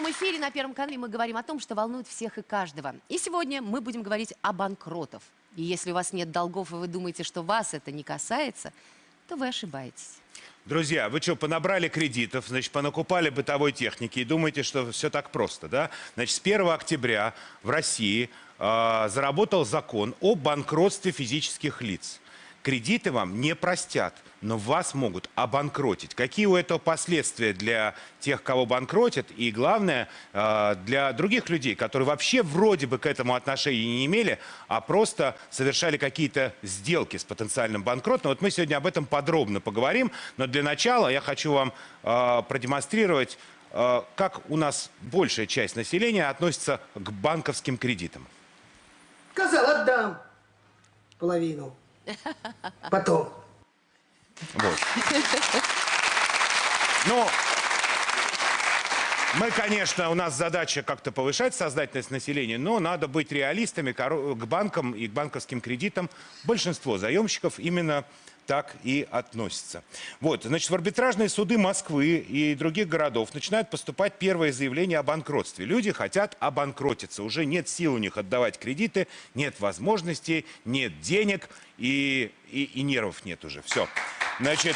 прямом эфире на Первом канале мы говорим о том, что волнует всех и каждого. И сегодня мы будем говорить о банкротов. И если у вас нет долгов, и вы думаете, что вас это не касается, то вы ошибаетесь. Друзья, вы что, понабрали кредитов, значит, понакупали бытовой техники и думаете, что все так просто, да? Значит, с 1 октября в России э, заработал закон о банкротстве физических лиц. Кредиты вам не простят, но вас могут обанкротить. Какие у этого последствия для тех, кого банкротят, и главное, э, для других людей, которые вообще вроде бы к этому отношения не имели, а просто совершали какие-то сделки с потенциальным банкротом. Вот мы сегодня об этом подробно поговорим, но для начала я хочу вам э, продемонстрировать, э, как у нас большая часть населения относится к банковским кредитам. Сказал, отдам половину. Потом. Вот. Ну, мы, конечно, у нас задача как-то повышать сознательность населения, но надо быть реалистами к банкам и к банковским кредитам. Большинство заемщиков именно так и относятся. Вот, значит, в арбитражные суды Москвы и других городов начинают поступать первые заявления о банкротстве. Люди хотят обанкротиться. Уже нет сил у них отдавать кредиты, нет возможностей, нет денег и, и, и нервов нет уже. Все. Значит,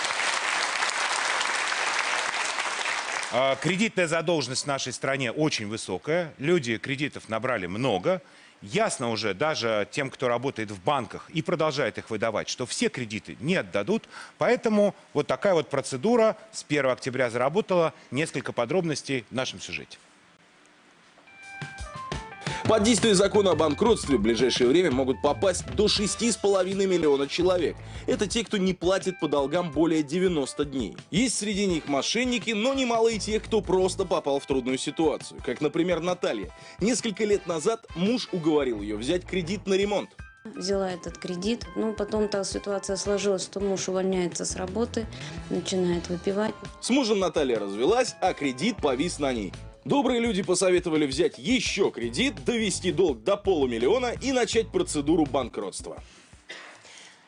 а, Кредитная задолженность в нашей стране очень высокая. Люди кредитов набрали много. Ясно уже даже тем, кто работает в банках и продолжает их выдавать, что все кредиты не отдадут. Поэтому вот такая вот процедура с 1 октября заработала. Несколько подробностей в нашем сюжете. Под действие закона о банкротстве в ближайшее время могут попасть до 6,5 миллиона человек. Это те, кто не платит по долгам более 90 дней. Есть среди них мошенники, но немало и тех, кто просто попал в трудную ситуацию. Как, например, Наталья. Несколько лет назад муж уговорил ее взять кредит на ремонт. Взяла этот кредит, ну потом так ситуация сложилась, что муж увольняется с работы, начинает выпивать. С мужем Наталья развелась, а кредит повис на ней. Добрые люди посоветовали взять еще кредит, довести долг до полумиллиона и начать процедуру банкротства.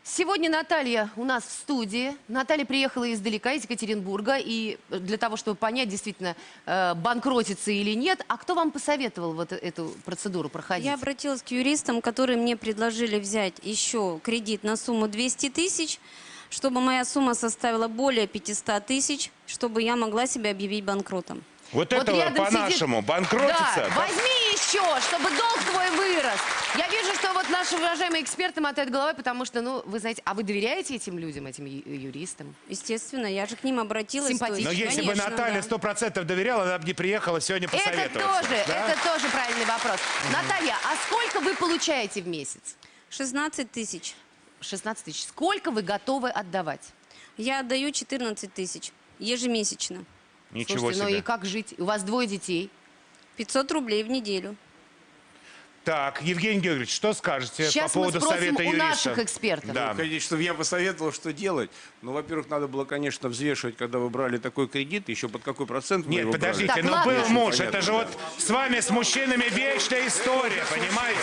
Сегодня Наталья у нас в студии. Наталья приехала издалека, из Екатеринбурга. И для того, чтобы понять, действительно, э, банкротится или нет. А кто вам посоветовал вот эту процедуру проходить? Я обратилась к юристам, которые мне предложили взять еще кредит на сумму 200 тысяч, чтобы моя сумма составила более 500 тысяч, чтобы я могла себя объявить банкротом. Вот, Вот рядом по-нашему сидит- банкротиться. Да, возьми еще, чтобы долг твой вырос. Я вижу, что вот наши уважаемые эксперты мотают головой, потому что, ну, вы знаете, а вы доверяете этим людям, этим ю- юристам? Естественно, я же к ним обратилась. Симпатично. Но если бы конечно, Наталья да. сто процентов доверяла, она бы не приехала сегодня Это посоветоваться. тоже, да? это тоже правильный вопрос. Наталья, а сколько вы получаете в месяц? 16 тысяч. 16 тысяч. Сколько вы готовы отдавать? Я отдаю 14 тысяч ежемесячно. Ничего Слушайте, ну себе. и как жить? У вас двое детей. 500 рублей в неделю. Так, Евгений Георгиевич, что скажете Сейчас по мы поводу спросим совета у юриста? наших экспертов. Да. Конечно, чтобы я посоветовал, что делать. Ну, во-первых, надо было, конечно, взвешивать, когда вы брали такой кредит, еще под какой процент вы Нет, его подождите, Так, ну ладно. был муж, Понятно, это же да. вот с вами, с мужчинами, вечная история, понимаете?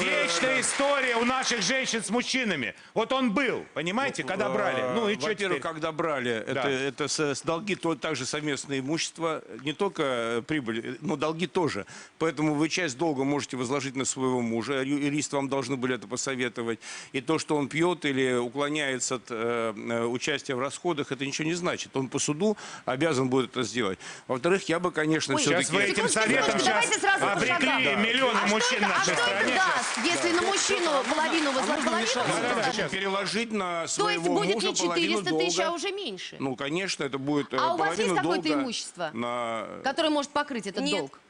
Вечная история у наших женщин с мужчинами. Вот он был, понимаете, когда брали. Ну и что теперь? когда брали, Да. это, это с, с долги, то также совместное имущество, не только э, прибыль, но долги тоже. Поэтому вы часть долга можете возложить на своего мужа, ю- юристы вам должны были это посоветовать. И то, что он пьет или уклоняется от э, э, участия в расходах, это ничего не значит. Он по суду обязан будет это сделать. Во-вторых, я бы, конечно, Ой, Сейчас все-таки... вы этим Секундочку, советом секундочку, сейчас давайте сразу по обрекли шагам. миллионы А что мужчин это, в а нашей стране. Даст, если на мужчину половину возложить? можно Половину? Можно переложить на То своего есть будет мужа не половину 400 тысяч, долга. а уже меньше? Ну, конечно, это будет э, А у вас есть половину какое-то долга имущество? На... Который может покрыть этот Нет. долг?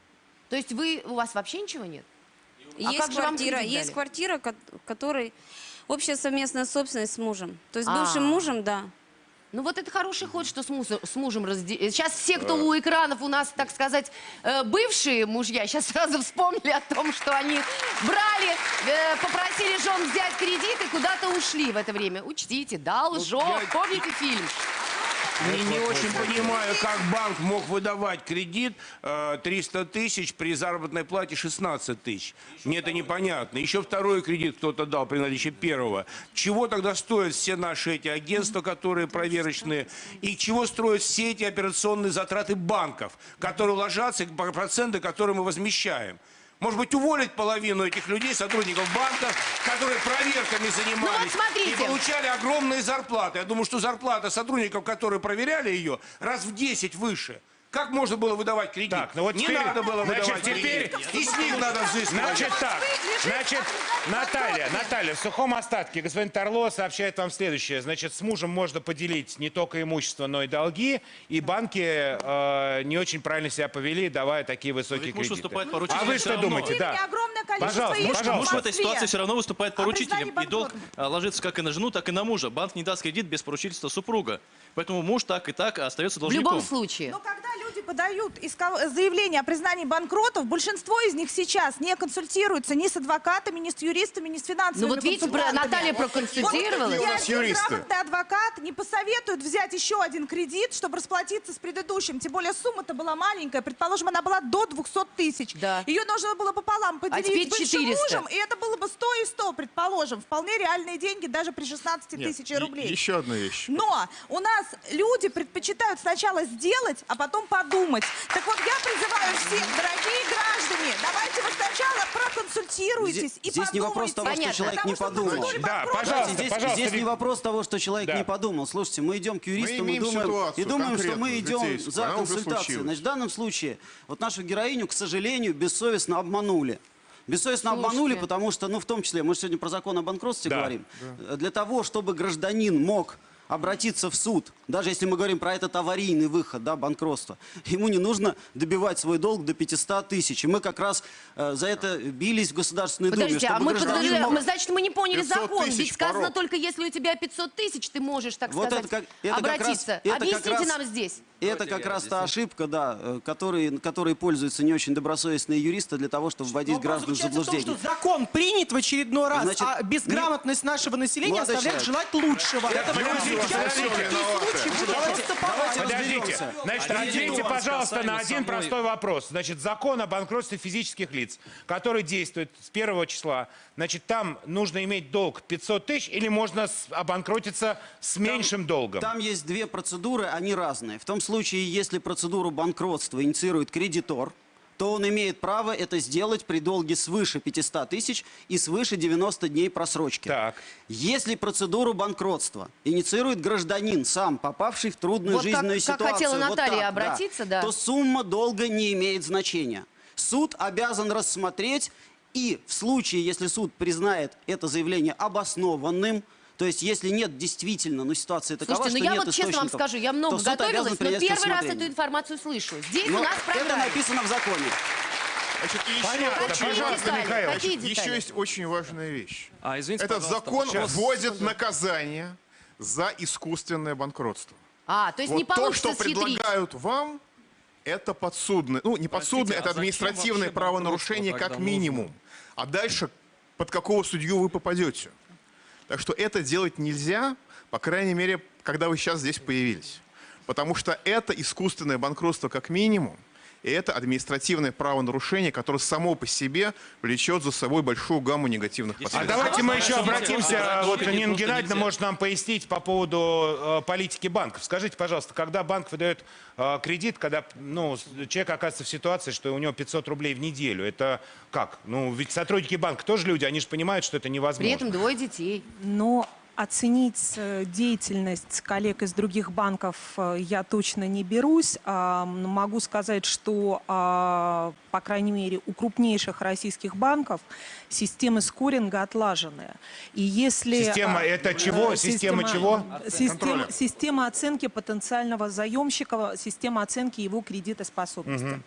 То есть вы, у вас вообще ничего нет? А есть как же вам квартира, кредит есть дали? квартира, ко- которой общая совместная собственность с мужем. То есть А. бывшим мужем, да. Ну вот это хороший ход, что с, мусор- с мужем разде... Сейчас все, кто у экранов у нас, так сказать, э, бывшие мужья, сейчас сразу вспомнили о том, что они брали, э, попросили жен взять кредит и куда-то ушли в это время. Учтите, должок. я- Помните фильм? Не, не очень понимаю, как банк мог выдавать кредит э, 300 тысяч при заработной плате 16 тысяч. Мне это непонятно. Еще второй кредит кто-то дал при наличии первого. Чего тогда стоят все наши эти агентства, которые проверочные? И чего строят все эти операционные затраты банков, которые ложатся проценты, которые мы возмещаем? Может быть, уволить половину этих людей, сотрудников банков, которые проверками занимались смотрите. и получали огромные зарплаты. Я думаю, что зарплата сотрудников, которые проверяли ее, раз в 10 выше. Как можно было выдавать кредит? Так, ну вот Не теперь- надо было значит, выдавать теперь- кредит. И с них надо взыскивать. Значит так, значит, Наталья, Наталья, в сухом остатке господин Торло сообщает вам следующее. Значит, с мужем можно поделить не только имущество, но и долги, и банки э, не очень правильно себя повели, давая такие высокие ведь муж кредиты. выступает А поручителем вы всё что думаете? Да. огромное количество Пожалуйста, пожалуйста. Муж в этой ситуации все равно выступает поручителем, признании и долг а, ложится как и на жену, так и на мужа. Банк не даст кредит без поручительства супруга. Поэтому муж так и так остается В должником. любом случае. Но когда подают исков- заявление о признании банкротов, большинство из них сейчас не консультируются ни с адвокатами, ни с юристами, ни с финансовыми Ну вот видите. Наталья проконсультировалась. Вот у нас юристы. адвокат не посоветует взять еще один кредит, чтобы расплатиться с предыдущим. Тем более сумма-то была маленькая. Предположим, она была до 200 тысяч. Да. Ее нужно было пополам поделить теперь с бывшим 400. мужем, и это было бы 100 и 100, предположим. Вполне реальные деньги даже при 16 Нет, тысяч е- рублей. Еще одна вещь. Но у нас люди предпочитают сначала сделать, а потом подумать. Так вот, я призываю всех, дорогие граждане, давайте вы сначала проконсультируйтесь Здесь, и здесь не вопрос того, что Понятно. человек не Потому что подумал. Да, пожалуйста, здесь, пожалуйста, здесь не вопрос того, что человек Да. не подумал. Слушайте, мы идем к юристам и думаем, ситуацию и думаем что мы идем житейскую. за консультацией. Значит, в данном случае вот нашу героиню, к сожалению, бессовестно обманули. Бессовестно Слушайте. обманули, потому что, ну, в том числе, мы же сегодня про закон о банкротстве Да. говорим. Для того, чтобы гражданин мог обратиться в суд, даже если мы говорим про этот аварийный выход, да, банкротство, ему не нужно добивать свой долг до 500 тысяч. И мы как раз э, за это бились в Государственной Думе, Подождите, чтобы а мы, гражданин мог- мы, значит, мы не поняли 500 закон. Ведь сказано порог. только, если у тебя 500 тысяч, ты можешь, так Вот сказать, это как- это как раз- обратиться. это как Объясните раз- нам здесь. И это как раз та ошибка, да, э, которой, которой пользуются не очень добросовестные юристы для того, чтобы вводить Вопрос граждан в в том, заблуждение. что закон принят в очередной раз, Значит, а безграмотность нашего населения Молодой оставляет человек. желать лучшего. Это Подождите, подождите, подождите. Давайте, давайте Подождите. разберемся. Значит, ответьте, пожалуйста, на один самой- простой вопрос. Значит, закон о банкротстве физических лиц, который действует с первого числа, значит, там нужно иметь долг 500 тысяч или можно обанкротиться с меньшим долгом? Там есть две процедуры, они разные. В том случае, если процедуру банкротства инициирует кредитор, то он имеет право это сделать при долге свыше 500 тысяч и свыше 90 дней просрочки. Так. Если процедуру банкротства инициирует гражданин, сам попавший в трудную Вот как- жизненную как ситуацию, хотела вот Наталья так, обратиться, да. то сумма долга не имеет значения. Суд обязан рассмотреть и в случае, если суд признает это заявление обоснованным, то есть если нет действительно, ну ситуация такова, Слушайте, ну что я нет вот честно вам скажу, я много то готовилась, но первый раз эту информацию слышу. Здесь Но у нас в это написано в законе. Значит, и еще, Понятно, Какие пожалуйста, детали? Михаил. Какие Значит, детали? еще есть очень важная вещь. А, извините, Этот закон вводит наказание за искусственное банкротство. А, то есть вот не то, получится что схитрить. предлагают вам, это подсудное, ну не подсудное, а это административное правонарушение как минимум. А дальше под какого судью вы попадете. Так что это делать нельзя, по крайней мере, когда вы сейчас здесь появились. Потому что это искусственное банкротство как минимум, и это административное правонарушение, которое само по себе влечет за собой большую гамму негативных А последствий. давайте мы еще обратимся, а вот Нина Геннадьевна может нам пояснить по поводу э, политики банков. Скажите, пожалуйста, когда банк выдает э, кредит, когда ну, человек оказывается в ситуации, что у него 500 рублей в неделю, это как? Ну, ведь сотрудники банка тоже люди, они же понимают, что это невозможно. При этом двое детей. Но оценить э, деятельность коллег из других банков э, я точно не берусь. Могу сказать, что, а, по крайней мере, у крупнейших российских банков системы скоринга отлажены. И если... Система а, это чего? э, Система чего? Система, система оценки потенциального заемщика, система оценки его кредитоспособности.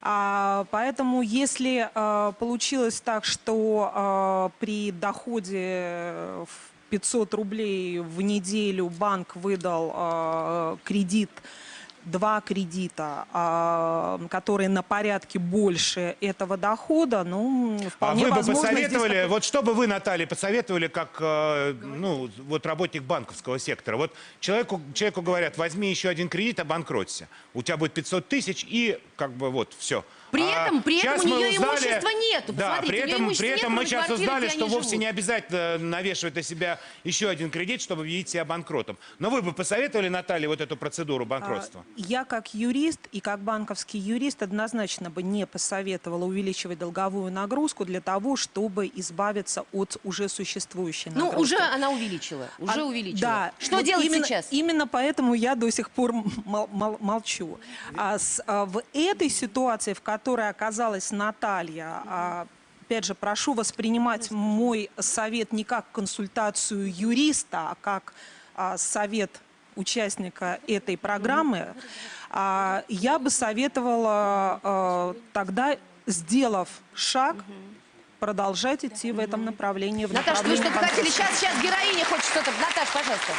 А, поэтому, если а, получилось так, что а, при доходе в 500 рублей в неделю банк выдал а, кредит два кредита, а, которые на порядке больше этого дохода, ну, А вполне вы бы возможно, здесь посоветовали, такой- вот что бы вы, Наталья, посоветовали, как э, ну, вот работник банковского сектора? Вот человеку, человеку говорят, возьми еще один кредит, обанкроться. У тебя будет 500 тысяч и как бы вот все. При этом- при этом у мы нее имущества нету. Да, Посмотрите, при этом, имущества при нет, этом мы кроме сейчас квартиры, узнали, что вовсе живут. не обязательно навешивать на себя еще один кредит, чтобы объявить себя банкротом. Но вы бы посоветовали, Наталье, вот эту процедуру банкротства? А, Я как юрист и как банковский юрист однозначно бы не посоветовала увеличивать долговую нагрузку для того, чтобы избавиться от уже существующей Ну, нагрузки. уже она увеличила. Уже А, увеличила. Да. Что Вот делать именно, сейчас? Именно поэтому я до сих пор мол- мол- молчу. А с- а в этой ситуации, в которой оказалась Наталья, а, опять же, прошу воспринимать мой совет не как консультацию юриста, а как а, совет участника этой программы, а, я бы советовала а, тогда, сделав шаг, продолжать идти в этом направлении. в Наташа, вы что-то хотели? Сейчас, сейчас героиня хочет что-то. Наташа, пожалуйста.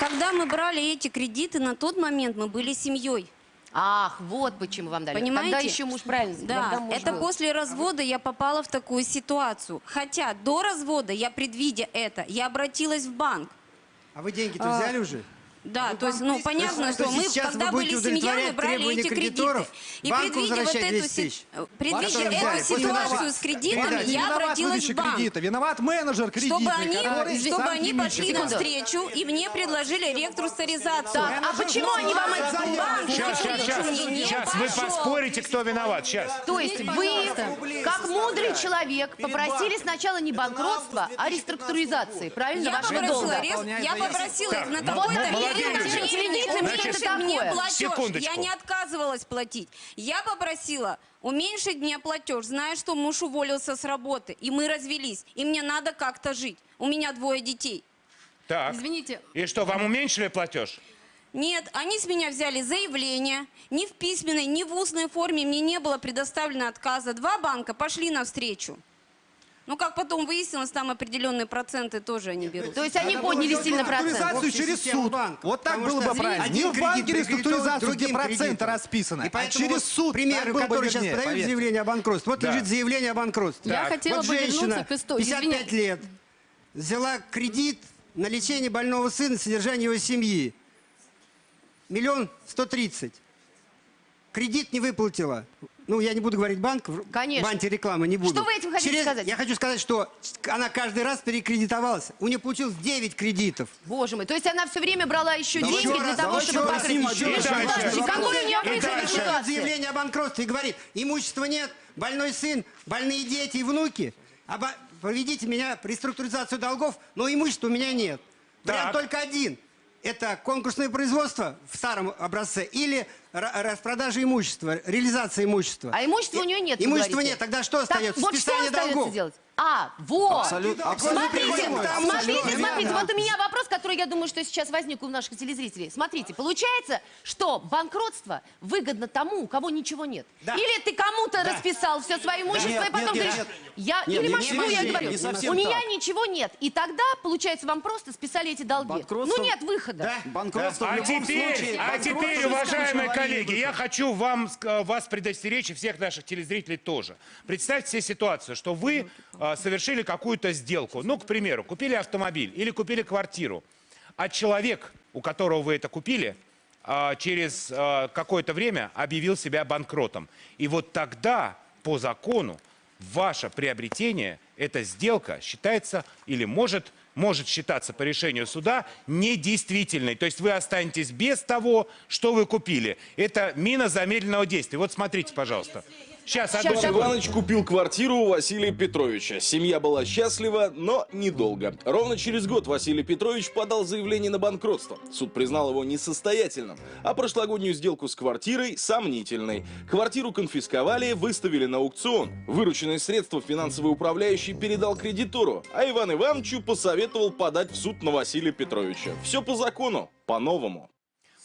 Когда мы брали эти кредиты, на тот момент мы были семьей. Ах, вот почему вам дали. Понимаете? Тогда еще муж правильно. Да, муж это был. после развода я попала в такую ситуацию. Хотя до развода я, предвидя это, я обратилась в банк. А вы деньги-то А, взяли уже? Да, то есть, ну, понятно, То что мы, когда были семья, мы брали эти кредиты. И предвидя вот эту, 200 си- предвидя эту ситуацию с кредитами, передачи. я обратилась в банк. кредита, виноват менеджер кредитный, Чтобы они, чтобы они пошли навстречу, и мне предложили рекрустаризацию. Так, а почему они вам это... Банк Сейчас, сейчас, сейчас, сейчас вы поспорите, кто виноват. Сейчас. То есть вы, как мудрый человек, попросили сначала не банкротства, а реструктуризации, правильно, Я вашего попросила, долга? я попросила на какой-то платеж. Я не отказывалась платить. Я попросила уменьшить мне платеж, зная, что муж уволился с работы, и мы развелись, и мне надо как-то жить. У меня двое детей. Так. Извините. И что, вам уменьшили платеж? Нет, они с меня взяли заявление. Ни в письменной, ни в устной форме мне не было предоставлено отказа. Два банка пошли навстречу. Ну, как потом выяснилось, там определенные проценты тоже они берут. То есть они подняли сильно процент. Реструктуризацию через суд. банка. Вот так было бы правильно. один Не в кредит банке реструктуризацию, где проценты расписаны, И а через суд примеры, которые сейчас подают поверьте. заявление о банкротстве. Вот Да. лежит заявление о банкротстве. Я хотела вот бы женщина, вернуться к истории. 55 Извини. лет, взяла кредит на лечение больного сына, содержание его семьи. Миллион сто тридцать. Кредит не выплатила. Ну, я не буду говорить банк, Конечно. в антирекламы не буду. Что вы этим хотите сказать? Я хочу сказать, что она каждый раз перекредитовалась. У нее получилось 9 кредитов. Боже мой, то есть она все время брала еще Да деньги еще для раз, того, чтобы покрыть. еще раз. Подождите, И какой у нее И выход заявление о банкротстве и говорит, имущества нет, больной сын, больные дети и внуки. Оба- Проведите меня в реструктуризацию долгов, но имущества у меня нет. Вариант Так. только один. Это конкурсное производство в старом образце или ра- распродажа имущества, реализация имущества. А имущества у нее нет, Имущества нет, тогда что Так, остается? вот что Списание остается долгов. делать? А, вот. Абсолютно- абсолютно Смотрите, смотрите, смотрите. Вот у меня вопрос, который, я думаю, что сейчас возник у наших телезрителей. Смотрите, получается, что банкротство выгодно тому, у кого ничего нет. Да. Или ты кому-то Да. расписал все свое имущество, Нет, и потом нет, говоришь, нет. я, Нет, или не Москву, я говорю, у меня так. ничего нет. И тогда, получается, вам просто списали эти долги. Банкротство- Ну нет выхода. Да. Банкротство в А любом теперь, случае... а теперь, уважаемые коллеги, я хочу вам, ск- вас предостеречь и всех наших телезрителей тоже. Представьте себе ситуацию, что вы а, совершили какую-то сделку. Ну, к примеру, купили автомобиль или купили квартиру. А человек, у которого вы это купили, а, через а, какое-то время объявил себя банкротом. И вот тогда, по закону, ваше приобретение, эта сделка считается или может, может считаться по решению суда недействительной. То есть вы останетесь без того, что вы купили. Это мина замедленного действия. Вот смотрите, пожалуйста. Сейчас, одну секунду. Иваныч купил квартиру у Василия Петровича. Семья была счастлива, но недолго. Ровно через год Василий Петрович подал заявление на банкротство. Суд признал его несостоятельным, а прошлогоднюю сделку с квартирой – сомнительной. Квартиру конфисковали, выставили на аукцион. Вырученные средства финансовый управляющий передал кредитору, а Иван Ивановичу посоветовал подать в суд на Василия Петровича. Все по закону, по-новому.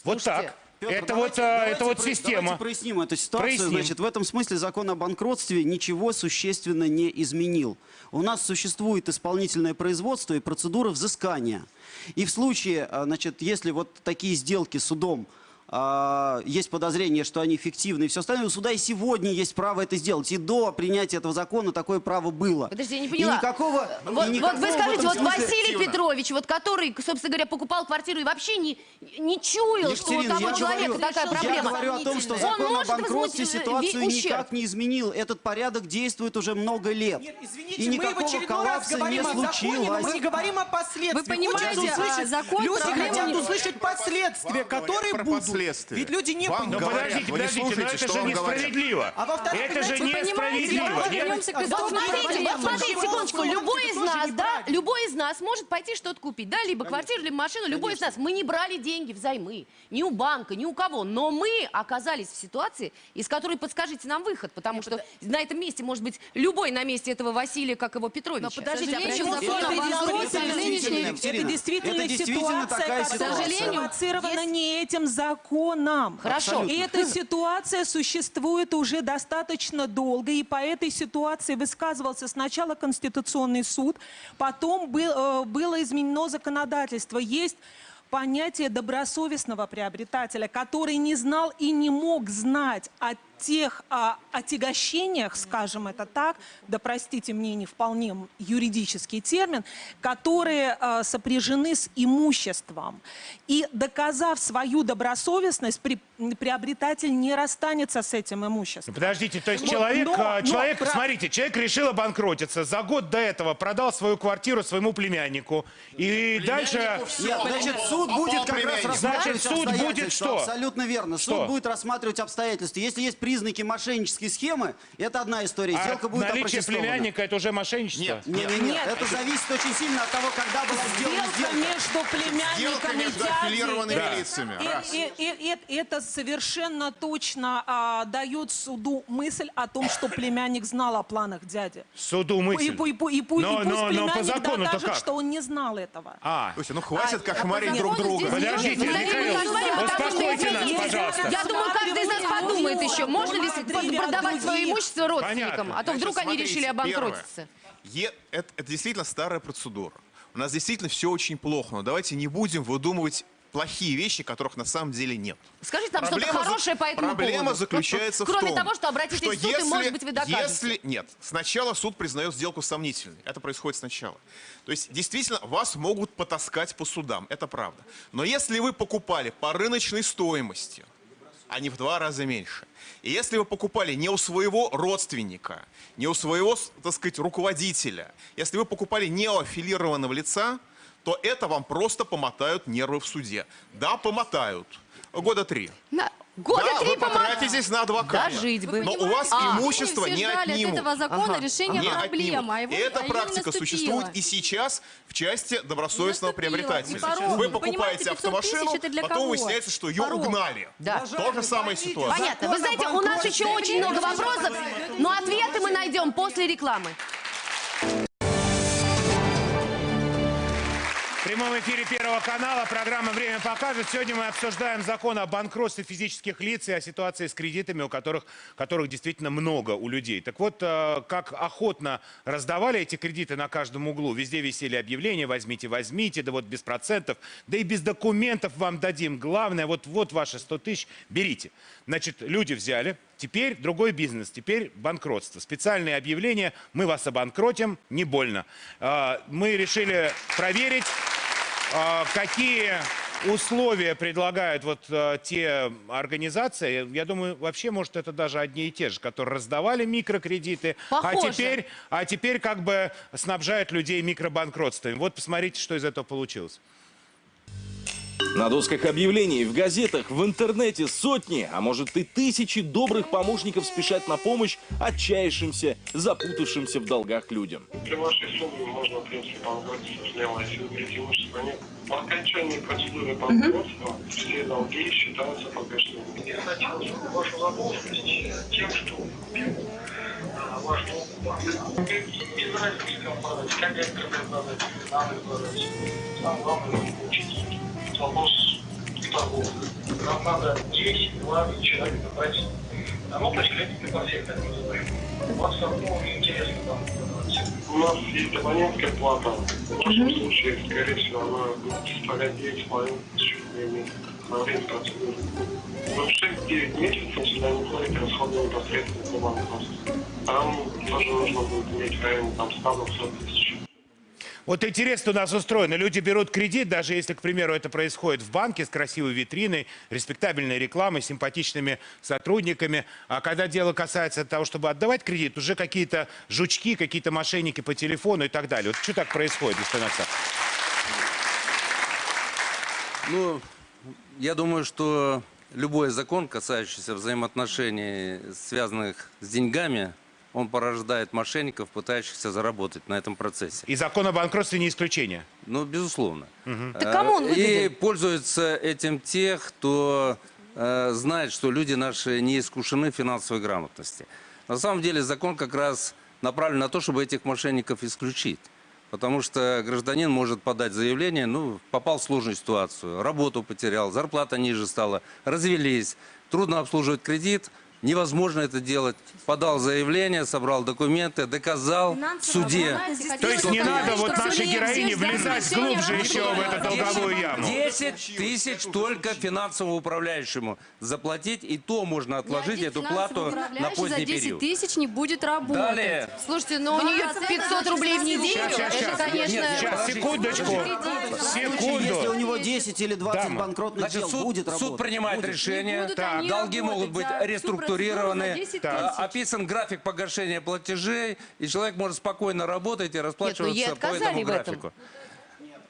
Вот так. Петр, это давайте- вот, а, давайте это вот система. Давайте проясним эту ситуацию. Проясним. Значит, в этом смысле закон о банкротстве ничего существенно не изменил. У нас существует исполнительное производство и процедура взыскания. И в случае, а, значит, если вот такие сделки судом есть подозрение, что они фиктивны и все остальное, у суда и сегодня есть право это сделать. И до принятия этого закона такое право было. Подожди, я не поняла. И никакого... Вот, и вот никакого вы в скажите, вот Василий Петрович, вот который, собственно говоря, покупал квартиру и вообще не, не чуял, что у Екатерина, того человека говорю- такая проблема. Я говорю о том, что Он закон о банкротстве ситуацию ущерб. никак не изменил. Этот порядок действует уже много лет. Извините, и никакого коллапса не о законе, случилось. мы не говорим о последствиях. Вы понимаете, а, закон люди хотят услышать последствия, которые будут. Последствия. Ведь люди не Вам понимают. Ну подождите, подождите, но слушаете, это же несправедливо. А во-вторых, это же несправедливо. смотрите, вот смотрите, секундочку, любой из нас, да, любой из нас может пойти что-то купить, да, либо квартиру, либо машину, любой из нас. Мы не брали деньги взаймы, ни у банка, ни у кого, но мы оказались в ситуации, из которой подскажите нам выход, потому что на этом месте может быть любой на месте этого Василия, как его Петровича. Но подождите, а почему это действительно ситуация, которая спровоцирована не этим законом. Хорошо. И эта ситуация существует уже достаточно долго, и по этой ситуации высказывался сначала Конституционный суд, потом был, э, было изменено законодательство. Есть понятие добросовестного приобретателя, который не знал и не мог знать о тех а, отягощениях, скажем это так, да простите мне не вполне юридический термин, которые а, сопряжены с имуществом. И доказав свою добросовестность, при- приобретатель не расстанется с этим имуществом. Ну, Подождите, то есть Но- человек, но- а, но человек, про- смотрите, человек решил обанкротиться, за год до этого продал свою квартиру своему племяннику, и дальше... Нет, значит, суд будет как раз рассматривать Значит, суд будет что? Абсолютно верно. Что? Суд будет рассматривать обстоятельства. Если есть признаки мошеннической схемы, это одна история. А Сделка будет наличие племянника это уже мошенничество? Нет. Нет, нет, нет, это зависит очень сильно от того, когда была сделана Сделка сделка. между племянником Сделка и между дядей. Да. лицами. И- и- и- и- это совершенно точно а, дает суду мысль о том, что племянник знал о планах дяди. Суду мысль. И, и и и Но- пусть но- но по племянник закону-то докажет, как? что он не знал этого. А, Слушайте, ну хватит А- кошмарить а по друг закону друга. Подождите, Михаил, успокойте нас, пожалуйста. Я думаю, каждый из нас подумает еще, можно ли продавать свое имущество родственникам, Понятно. а то вдруг они решили обанкротиться. Это, это действительно старая процедура. У нас действительно все очень плохо, но давайте не будем выдумывать плохие вещи, которых на самом деле нет. Скажите нам что-то хорошее по этому Проблема поводу. заключается Вот, в Кроме том, того, что обратитесь что в суд, и, может быть, вы докажете. Если нет, сначала суд признает сделку сомнительной. Это происходит сначала. То есть, действительно, вас могут потаскать по судам. Это правда. Но если вы покупали по рыночной стоимости, а не в два раза меньше. И если вы покупали не у своего родственника, не у своего, так сказать, руководителя, если вы покупали не у аффилированного лица, то это вам просто помотают нервы в суде. Да, помотают. Года три. Года да, три вы потратитесь на адвоката. Дожить бы. Но у вас А. имущество не ждали от отнимут. этого закона решения Не проблемы, а отнимут. его- эта а практика существует и сейчас в части добросовестного приобретателя. порог. Вы покупаете понимаете, 500 автомашину, тысяч это для потом выясняется, что ее Порог. угнали. Да. То же самая ситуация. Понятно. Вы знаете, у нас еще очень много вопросов, но ответы мы найдем после рекламы. В прямом эфире Первого канала программа «Время покажет». Сегодня мы обсуждаем закон о банкротстве физических лиц и о ситуации с кредитами, у которых, которых действительно много у людей. Так вот, э, как охотно раздавали эти кредиты на каждом углу. Везде висели объявления «возьмите, возьмите», да вот без процентов, да и без документов вам дадим. Главное, вот, вот ваши 100 тысяч, берите. Значит, люди взяли, Теперь другой бизнес, теперь банкротство. Специальные объявления «Мы вас обанкротим, не больно». А, Мы решили проверить, какие условия предлагают вот а, те организации. Я думаю, вообще, может, это даже одни и те же, которые раздавали микрокредиты, а теперь, а теперь как бы снабжают людей микробанкротствами. Вот посмотрите, что из этого получилось. На досках объявлений, в газетах, в интернете сотни, а может и тысячи добрых помощников спешат на помощь отчаявшимся, запутавшимся в долгах людям. При вашей сумме можно, в принципе, банкротиться смело, если вы нет. По окончании процедуры банкротства все долги считаются погашенными. Я хотел вашу задолженность тем, что купил а, ваш долг в банке. Без разницы, как экстренно продать, надо продать. Там главное получить вопрос торговле. Нам надо 10, 20 человек набрать. А ну, то есть кредиты по всех так называем. У вас какого интересно там? У нас есть абонентская плата. В вашем случае, скорее всего, она будет составлять 9,5 тысяч рублей во время процедуры. В 6-9 месяцев, если они платят расходы непосредственно по банкротству, там тоже нужно будет иметь в районе там, 100-200 тысяч. Вот интересно у нас устроено. Люди берут кредит, даже если, к примеру, это происходит в банке с красивой витриной, респектабельной рекламой, симпатичными сотрудниками. А когда дело касается того, чтобы отдавать кредит, уже какие-то жучки, какие-то мошенники по телефону и так далее. Вот что так происходит, Аксак? Ну, я думаю, что любой закон, касающийся взаимоотношений, связанных с деньгами, он порождает мошенников, пытающихся заработать на этом процессе. И закон о банкротстве не исключение. Ну, безусловно. Так кому он Э, выгоден? И пользуются этим те, кто э, знает, что люди наши не искушены в финансовой грамотности. На самом деле закон как раз направлен на то, чтобы этих мошенников исключить. Потому что гражданин может подать заявление, ну, попал в сложную ситуацию, работу потерял, зарплата ниже стала, развелись, трудно обслуживать кредит, невозможно это делать. Подал заявление, собрал документы, доказал в суде. То есть не надо вот нашей героине влезать глубже еще в эту долговую яму. 10 тысяч только финансовому управляющему заплатить, и то можно отложить эту плату на поздний 10 период. тысяч не будет работать. Далее. Слушайте, но у нее 500 рублей в неделю, Сейчас, сейчас, это, конечно... Нет, сейчас, секундочку. Секунду. Если у него 10 или 20 Дама. банкротных Значит, дел, суд, будет суд работать. принимает Будет. решение, будут они долги могут быть реструктурированы, 10 а, описан график погашения платежей, и человек может спокойно работать и расплачиваться ей по отказали этому графику.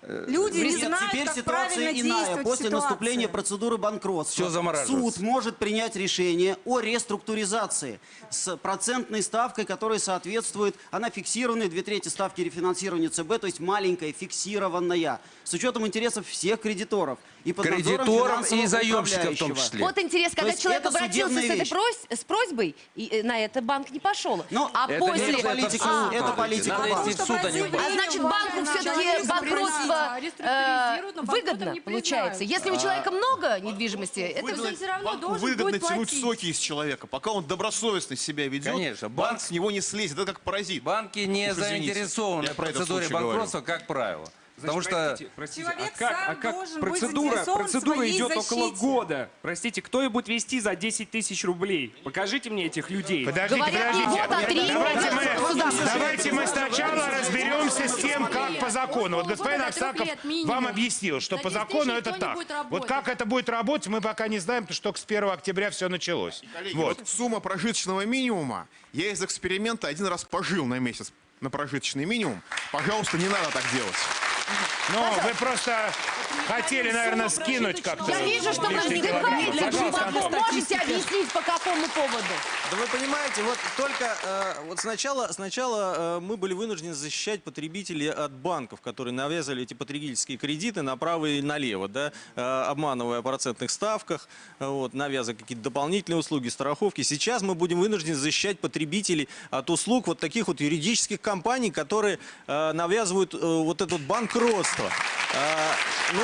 Люди не знают, теперь как ситуация правильно иная. После ситуации. наступления процедуры банкротства замораживается. суд может принять решение о реструктуризации с процентной ставкой, которая соответствует, она фиксированная, две трети ставки рефинансирования ЦБ, то есть маленькая, фиксированная, с учетом интересов всех кредиторов. И под Кредиторов и заемщиков в том числе. Вот интересно, То когда есть человек это обратился с этой прос- с просьбой, и э, на это банк не пошел. Но а Это после... не- это политика, в суд это политика. Надо идти в суд, а не в банк. А значит, банку все-таки банкротство э, выгодно получается. Если у человека много недвижимости, это он все равно должен выгодно будет тянуть соки из человека. Пока он добросовестно себя ведет, Конечно, банк, банк- с него не слезет. Это как паразит. Банки не Уж извините, заинтересованы в процедуре банкротства, как правило. Потому что Простите, простите, Человек а как, сам а как должен быть процедура, процедура идет около защите. года. Простите, кто ее будет вести за 10 тысяч рублей? Покажите мне этих людей. Подождите, Говорят, подождите. три давайте, года мы, давайте мы сначала разберемся с тем, как по закону. Вот господин Аксаков вам объяснил, что по 10 закону это так. Вот как это будет работать, мы пока не знаем, потому что только с 1 октября все началось. Коллеги, Вот. вот сумма прожиточного минимума, я из эксперимента один раз пожил на месяц на прожиточный минимум. Пожалуйста, не надо так делать. Ну, вы просто хотели, наверное, скинуть как-то. Я вижу, что вы вздыхаете. Вы можете объяснить, по какому поводу? Да вы понимаете, вот только э, вот сначала, сначала э, мы были вынуждены защищать потребителей от банков, которые навязывали эти потребительские кредиты направо и налево, да, э, обманывая о процентных ставках, э, вот, навязывая какие-то дополнительные услуги, страховки. Сейчас мы будем вынуждены защищать потребителей от услуг вот таких вот юридических компаний, которые э, навязывают э, вот это вот банкротство. Э, ну,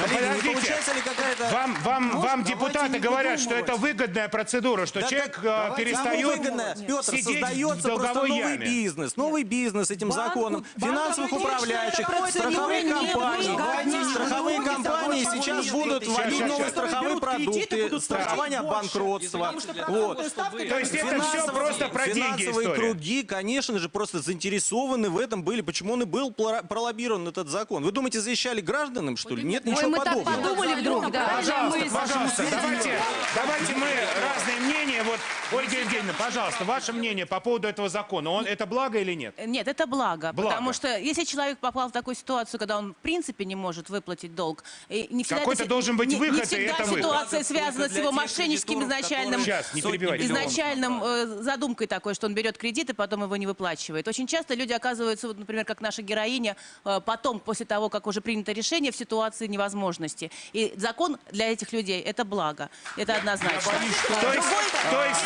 Ну, коллеги, подождите. получается ли какая-то... Вам, вам, Может, вам депутаты говорят, что это выгодная процедура, что Да человек так э, давайте, перестает Петр, сидеть в создается просто долговой новый яме. бизнес, новый бизнес этим Банку- законом, финансовых банку управляющих, страховые компании. выгодна. Страховые компании сейчас будут нет. вводить новые страховые продукты, страхование банкротства. Вот. То есть это все просто про деньги Финансовые круги, конечно же, просто заинтересованы в этом были. Почему он и был пролоббирован этот закон? Вы думаете, защищали гражданам, что ли? Нет, ничего мы так подобного. подумали вдруг, да. Пожалуйста, пожалуйста, давайте, давайте мы разные мнения. Вот, Ольга Евгеньевна, пожалуйста, ваше мнение по поводу этого закона. Он, это благо или нет? Нет, это благо, Благо. потому что если человек попал в такую ситуацию, когда он в принципе не может выплатить долг, и не всегда Какой-то должен быть не, не выход, и всегда это выход. ситуация связана с его мошенническим изначальным, Сейчас, не перебивайте. изначальным э, задумкой такой, что он берет кредит и потом его не выплачивает. Очень часто люди оказываются, вот, например, как наша героиня, э, потом, после того, как уже принято решение, в ситуации невозможности. И закон для этих людей это благо. Это однозначно. То есть, то есть,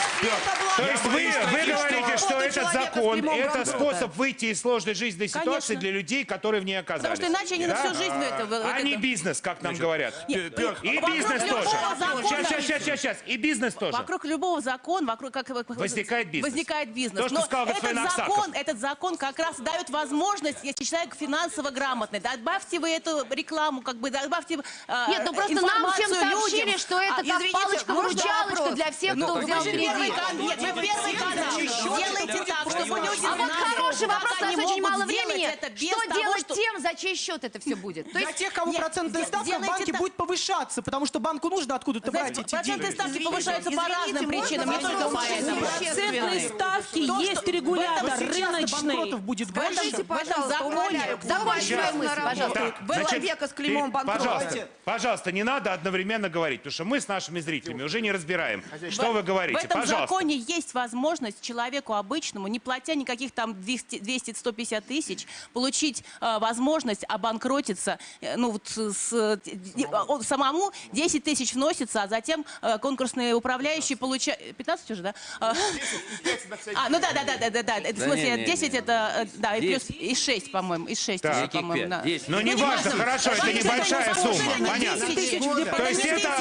то есть вы, вы говорите, что этот закон это способ выйти из сложной жизненной ситуации Конечно. для людей, которые в ней оказались? что иначе они на всю жизнь А это- не бизнес, как нам говорят. И бизнес тоже. Сейчас, сейчас, сейчас, сейчас, сейчас. И бизнес тоже. Вокруг любого закона, вокруг как Возникает бизнес. Возникает бизнес. То, что Но сказал этот закон, этот закон как раз дает возможность, если человек финансово грамотный, добавьте вы эту рекламу, как бы добавьте э, Нет, ну просто нам всем сообщили, людям. что это А, как извините, палочка-выручалочка для всех, Ну, кто взял кредит. Нет, вы первый канал. Делайте так, чтобы люди А вот хороший вопрос, у нас очень мало времени. Что делать что- тем, за чей счет это все будет? То Для есть тех, кому процентная ставка в банке будет повышаться, потому что банку нужно откуда-то брать эти процентные деньги. ставки повышаются по разным причинам, не только поэтому. Процентные ставки есть регулятор рыночный. будет больше. в этом законе... Закончи свою мысль, пожалуйста. Так, значит, ты- Пожалуйста, пожалуйста, не надо одновременно говорить, потому что мы с нашими зрителями уже не разбираем, что вы В говорите. этом Пожалуйста. законе есть возможность человеку обычному, не платя никаких там 200 200-150 тысяч, получить э, возможность обанкротиться. э, ну, вот с, э, он самому 10 тысяч вносится, а затем э, конкурсные управляющие получают... 15 уже, да? А, А, ну да, да, да, да, да, да. В смысле, не, не, 10 это, э, да, и плюс, 10. и 6, по-моему, и 6 Так. тысяч, по-моему, да. Ну, не важно, хорошо, это небольшая сумма, понятно. То есть это,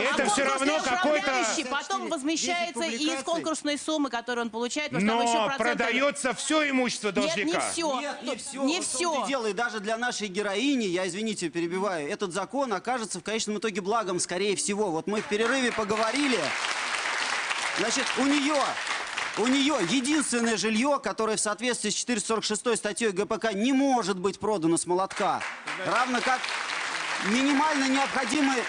это все равно какой-то... Потом возмещается и из конкурсной суммы, которую он получает, потому что там еще Но продается все имущество Нет, должника. не все. Нет, не все. Не все. дело. И даже для нашей героини, я, извините, перебиваю, этот закон окажется в конечном итоге благом, скорее всего. Вот мы в перерыве поговорили. Значит, у нее, у нее единственное жилье, которое в соответствии с 446 статьей ГПК не может быть продано с молотка. Равно как минимально необходимое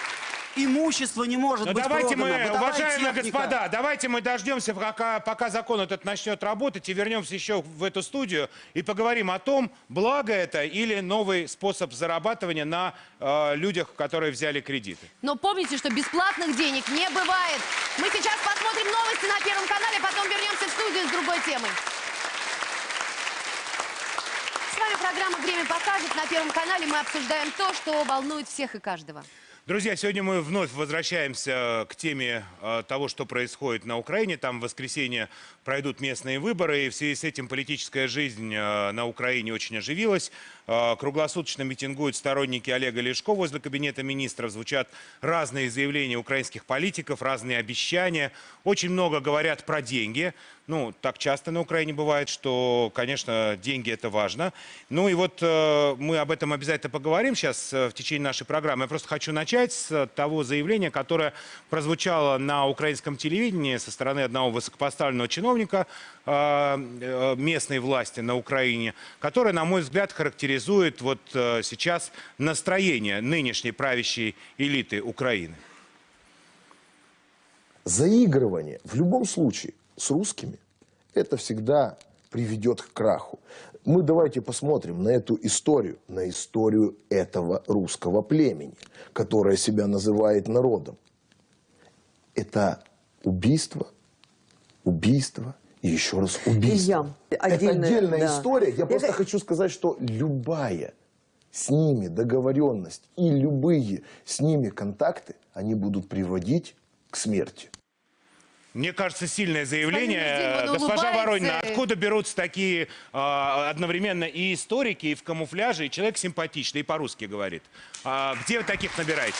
имущество не может Ну быть давайте продано. мы, уважаемые техника. господа, давайте мы дождемся, пока, пока закон этот начнет работать, и вернемся еще в эту студию и поговорим о том, благо это или новый способ зарабатывания на э, людях, которые взяли кредиты. Но помните, что бесплатных денег не бывает. Мы сейчас посмотрим новости на Первом канале, потом вернемся в студию с другой темой. Вами программа «Время покажет». На Первом канале мы обсуждаем то, что волнует всех и каждого. Друзья, сегодня мы вновь возвращаемся к теме э, того, что происходит на Украине. Там в воскресенье пройдут местные выборы, и в связи с этим политическая жизнь э, на Украине очень оживилась. Э, круглосуточно митингуют сторонники Олега Лешко возле кабинета министров. Звучат разные заявления украинских политиков, разные обещания. Очень много говорят про деньги. Ну, так часто на Украине бывает, что, конечно, деньги это важно. Ну и вот э, мы об этом обязательно поговорим сейчас э, в течение нашей программы. Я просто хочу начать с того заявления, которое прозвучало на украинском телевидении со стороны одного высокопоставленного чиновника э, местной власти на Украине, которое, на мой взгляд, характеризует вот сейчас настроение нынешней правящей элиты Украины. Заигрывание в любом случае с русскими, это всегда приведет к краху. Мы давайте посмотрим на эту историю, на историю этого русского племени, которое себя называет народом. Это убийство, убийство и еще раз убийство. Илья, Это отдельная, отдельная да. история. Я Я просто хочу сказать, что любая с ними договоренность и любые с ними контакты, они будут приводить к смерти. Мне кажется, сильное заявление. Госпожа. Воронина, откуда берутся такие а, одновременно и историки, и в камуфляже, и человек симпатичный, и по-русски говорит? А, где вы таких набираете?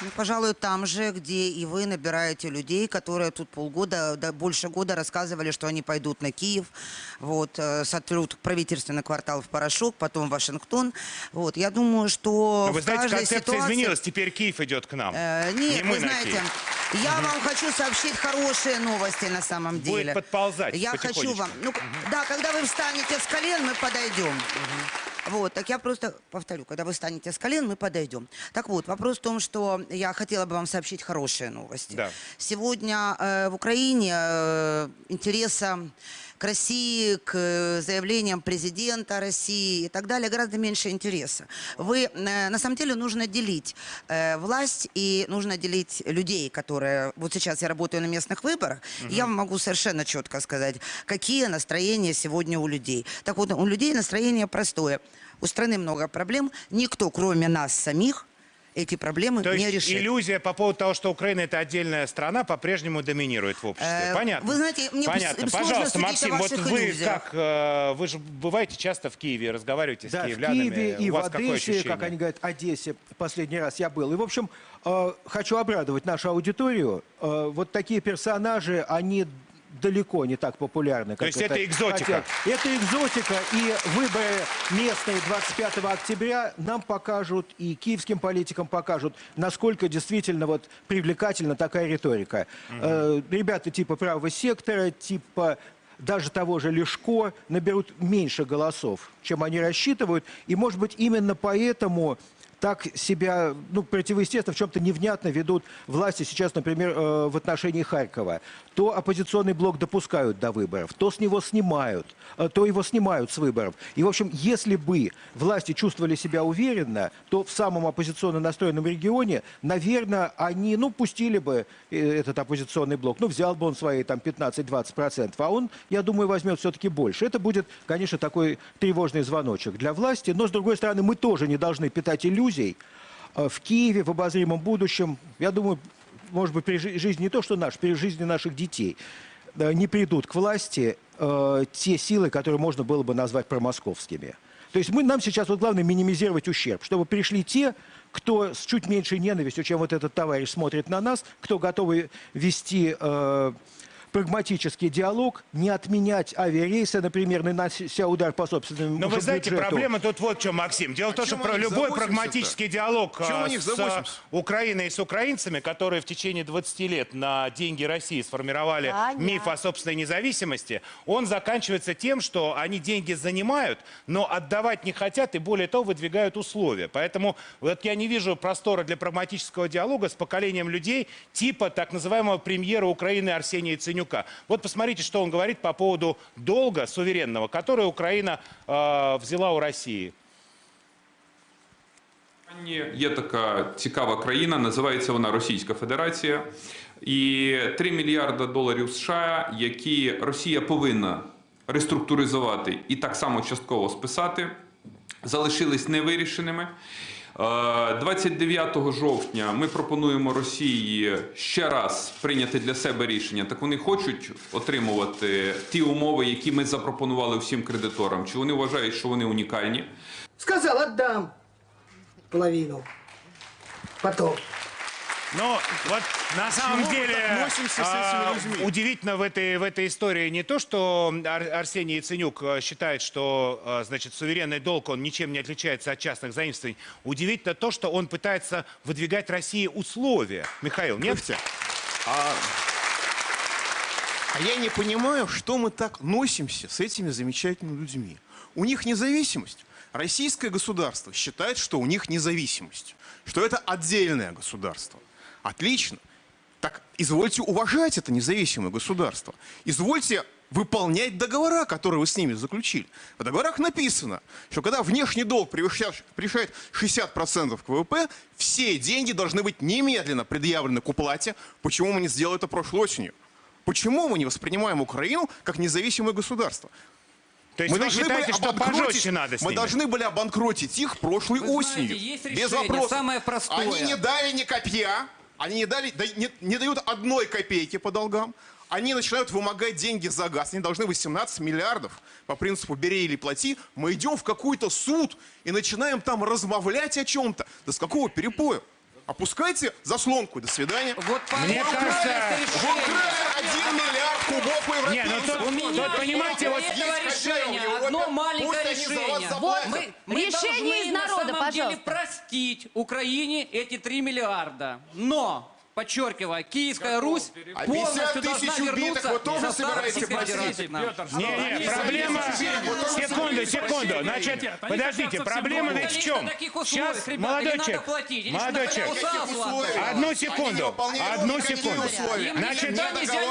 Ну, пожалуй, там же, где и вы набираете людей, которые тут полгода, да, больше года рассказывали, что они пойдут на Киев, вот, э, сотрут правительственный квартал в порошок, потом Вашингтон. Вот, я думаю, что Ну, вы знаете, концепция ситуации... изменилась, теперь Киев идет к нам. Э, Не Нет, мы вы на знаете, я Мгм. вам хочу сообщить хорошие новости на самом деле. Будет подползать Я хочу вам... Ну, да, когда вы встанете с колен, мы подойдем. Вот, так я просто повторю, когда вы встанете с колен, мы подойдем. Так вот, вопрос в том, что я хотела бы вам сообщить хорошие новости. Да. Сегодня э, в Украине э, интереса к России, к э, заявлениям президента России и так далее гораздо меньше интереса. Вы, э, на самом деле, нужно делить э, власть и нужно делить людей, которые... Вот сейчас я работаю на местных выборах, и я могу совершенно четко сказать, какие настроения сегодня у людей. Так вот, у людей настроение простое. У страны много проблем. Никто, кроме нас самих, эти проблемы То не есть решит. иллюзия по поводу того, что Украина это отдельная страна, по-прежнему доминирует в обществе. Э, Понятно. вы знаете, мне Понятно. сложно Пожалуйста, Максим, вот вы иллюзиях. как, э, вы же бываете часто в Киеве, разговариваете Да, с в киевлянами. Киеве и У в Одессе, как они говорят, Одессе последний раз я был. И, в общем, э, хочу обрадовать нашу аудиторию. Э, вот такие персонажи, они далеко не так популярны. То есть это экзотика? хотят. Это экзотика, и выборы местные 25 октября нам покажут, и киевским политикам покажут, насколько действительно вот привлекательна такая риторика. Э, ребята типа правого сектора, типа даже того же Лешко наберут меньше голосов, чем они рассчитывают. И, может быть, именно поэтому так себя, ну, противоестественно, в чем-то невнятно ведут власти сейчас, например, э, в отношении Харькова. То оппозиционный блок допускают до выборов, то с него снимают, э, то его снимают с выборов. И, в общем, если бы власти чувствовали себя уверенно, то в самом оппозиционно настроенном регионе, наверное, они, ну, пустили бы э, этот оппозиционный блок, ну, взял бы он свои там 15-20%, а он, я думаю, возьмет все-таки больше. Это будет, конечно, такой тревожный звоночек для власти, но, с другой стороны, мы тоже не должны питать иллюзий. Э, В Киеве в обозримом будущем, я думаю, может быть, при жи- жизни не то, что наш, при жизни наших детей, э, не придут к власти э, те силы, которые можно было бы назвать промосковскими. То есть мы, нам сейчас вот главное минимизировать ущерб, чтобы пришли те, кто с чуть меньшей ненавистью, чем вот этот товарищ смотрит на нас, кто готовы вести э, прагматический диалог, не отменять авиарейсы, например, нанося удар по собственному Но вы знаете, бюджету. проблема тут вот в чем, Максим. Дело в том, что про любой прагматический диалог а, с а, Украиной и с украинцами, которые в течение 20 лет на деньги России сформировали Понятно. миф о собственной независимости, он заканчивается тем, что они деньги занимают, но отдавать не хотят и, более того, выдвигают условия. Поэтому вот я не вижу простора для прагматического диалога с поколением людей типа так называемого премьера Украины Арсения Яценюка. Вот посмотрите, что он говорит по поводу долга суверенного, который Украина э, взяла у России. Є така цікава країна, називається вона Російська Федерація. І 3 мільярда доларів США, які Росія повинна реструктуризувати і так само частково списати, залишились невирішеними. Е, 29 жовтня ми пропонуємо Росії ще раз прийняти для себе рішення. Так вони хочуть отримувати ті умови, які ми запропонували всім кредиторам. Чи вони вважають, що вони унікальні? Сказала, дам половину. Потом. Но вот на самом мы деле а, удивительно в этой, в этой истории не то, что Ар- Арсений Яценюк а, считает, что а, значит, суверенный долг, он ничем не отличается от частных заимствований. Удивительно то, что он пытается выдвигать России условия. Михаил, нет? А, а я не понимаю, что мы так носимся с этими замечательными людьми. У них независимость. Российское государство считает, что у них независимость, что это отдельное государство. Отлично. Так извольте уважать это независимое государство. Извольте выполнять договора, которые вы с ними заключили. В договорах написано, что когда внешний долг превышает, превышает 60% к ВВП, все деньги должны быть немедленно предъявлены к уплате. Почему мы не сделали это прошлой осенью? Почему мы не воспринимаем Украину как независимое государство? То есть вы считаете, что обанкротить- пожестче надо с Мы ними? должны были обанкротить их прошлой Вы знаете, осенью. есть без решение, вопросов. самое простое. Они не дали ни копья, они не, дали, да- не, не дают одной копейки по долгам. Они начинают вымогать деньги за газ. Они должны 18 миллиардов по принципу «бери или плати». Мы идем в какой-то суд и начинаем там размовлять о чем-то. Да с какого перепоя? Опускайте заслонку. До свидания. Вот Мне кажется- украли 1 миллиард кубов у Не, ну тут- У меня тут, понимаете, вот этого решения одно маленькое решение. заплатят. мы, мы Решение из на народа, самом деле пожалуйста. простить Украине эти 3 миллиарда. Но, подчеркиваю, Киевская Русь А 50 полностью должна вернуться вы тоже в состав собираетесь Российской? Федерации. Не, не, проблема... Секунду, секунду. Значит, подождите, проблема ведь в чем? Сейчас, молодой человек, молодой человек, одну секунду, одну секунду. Значит,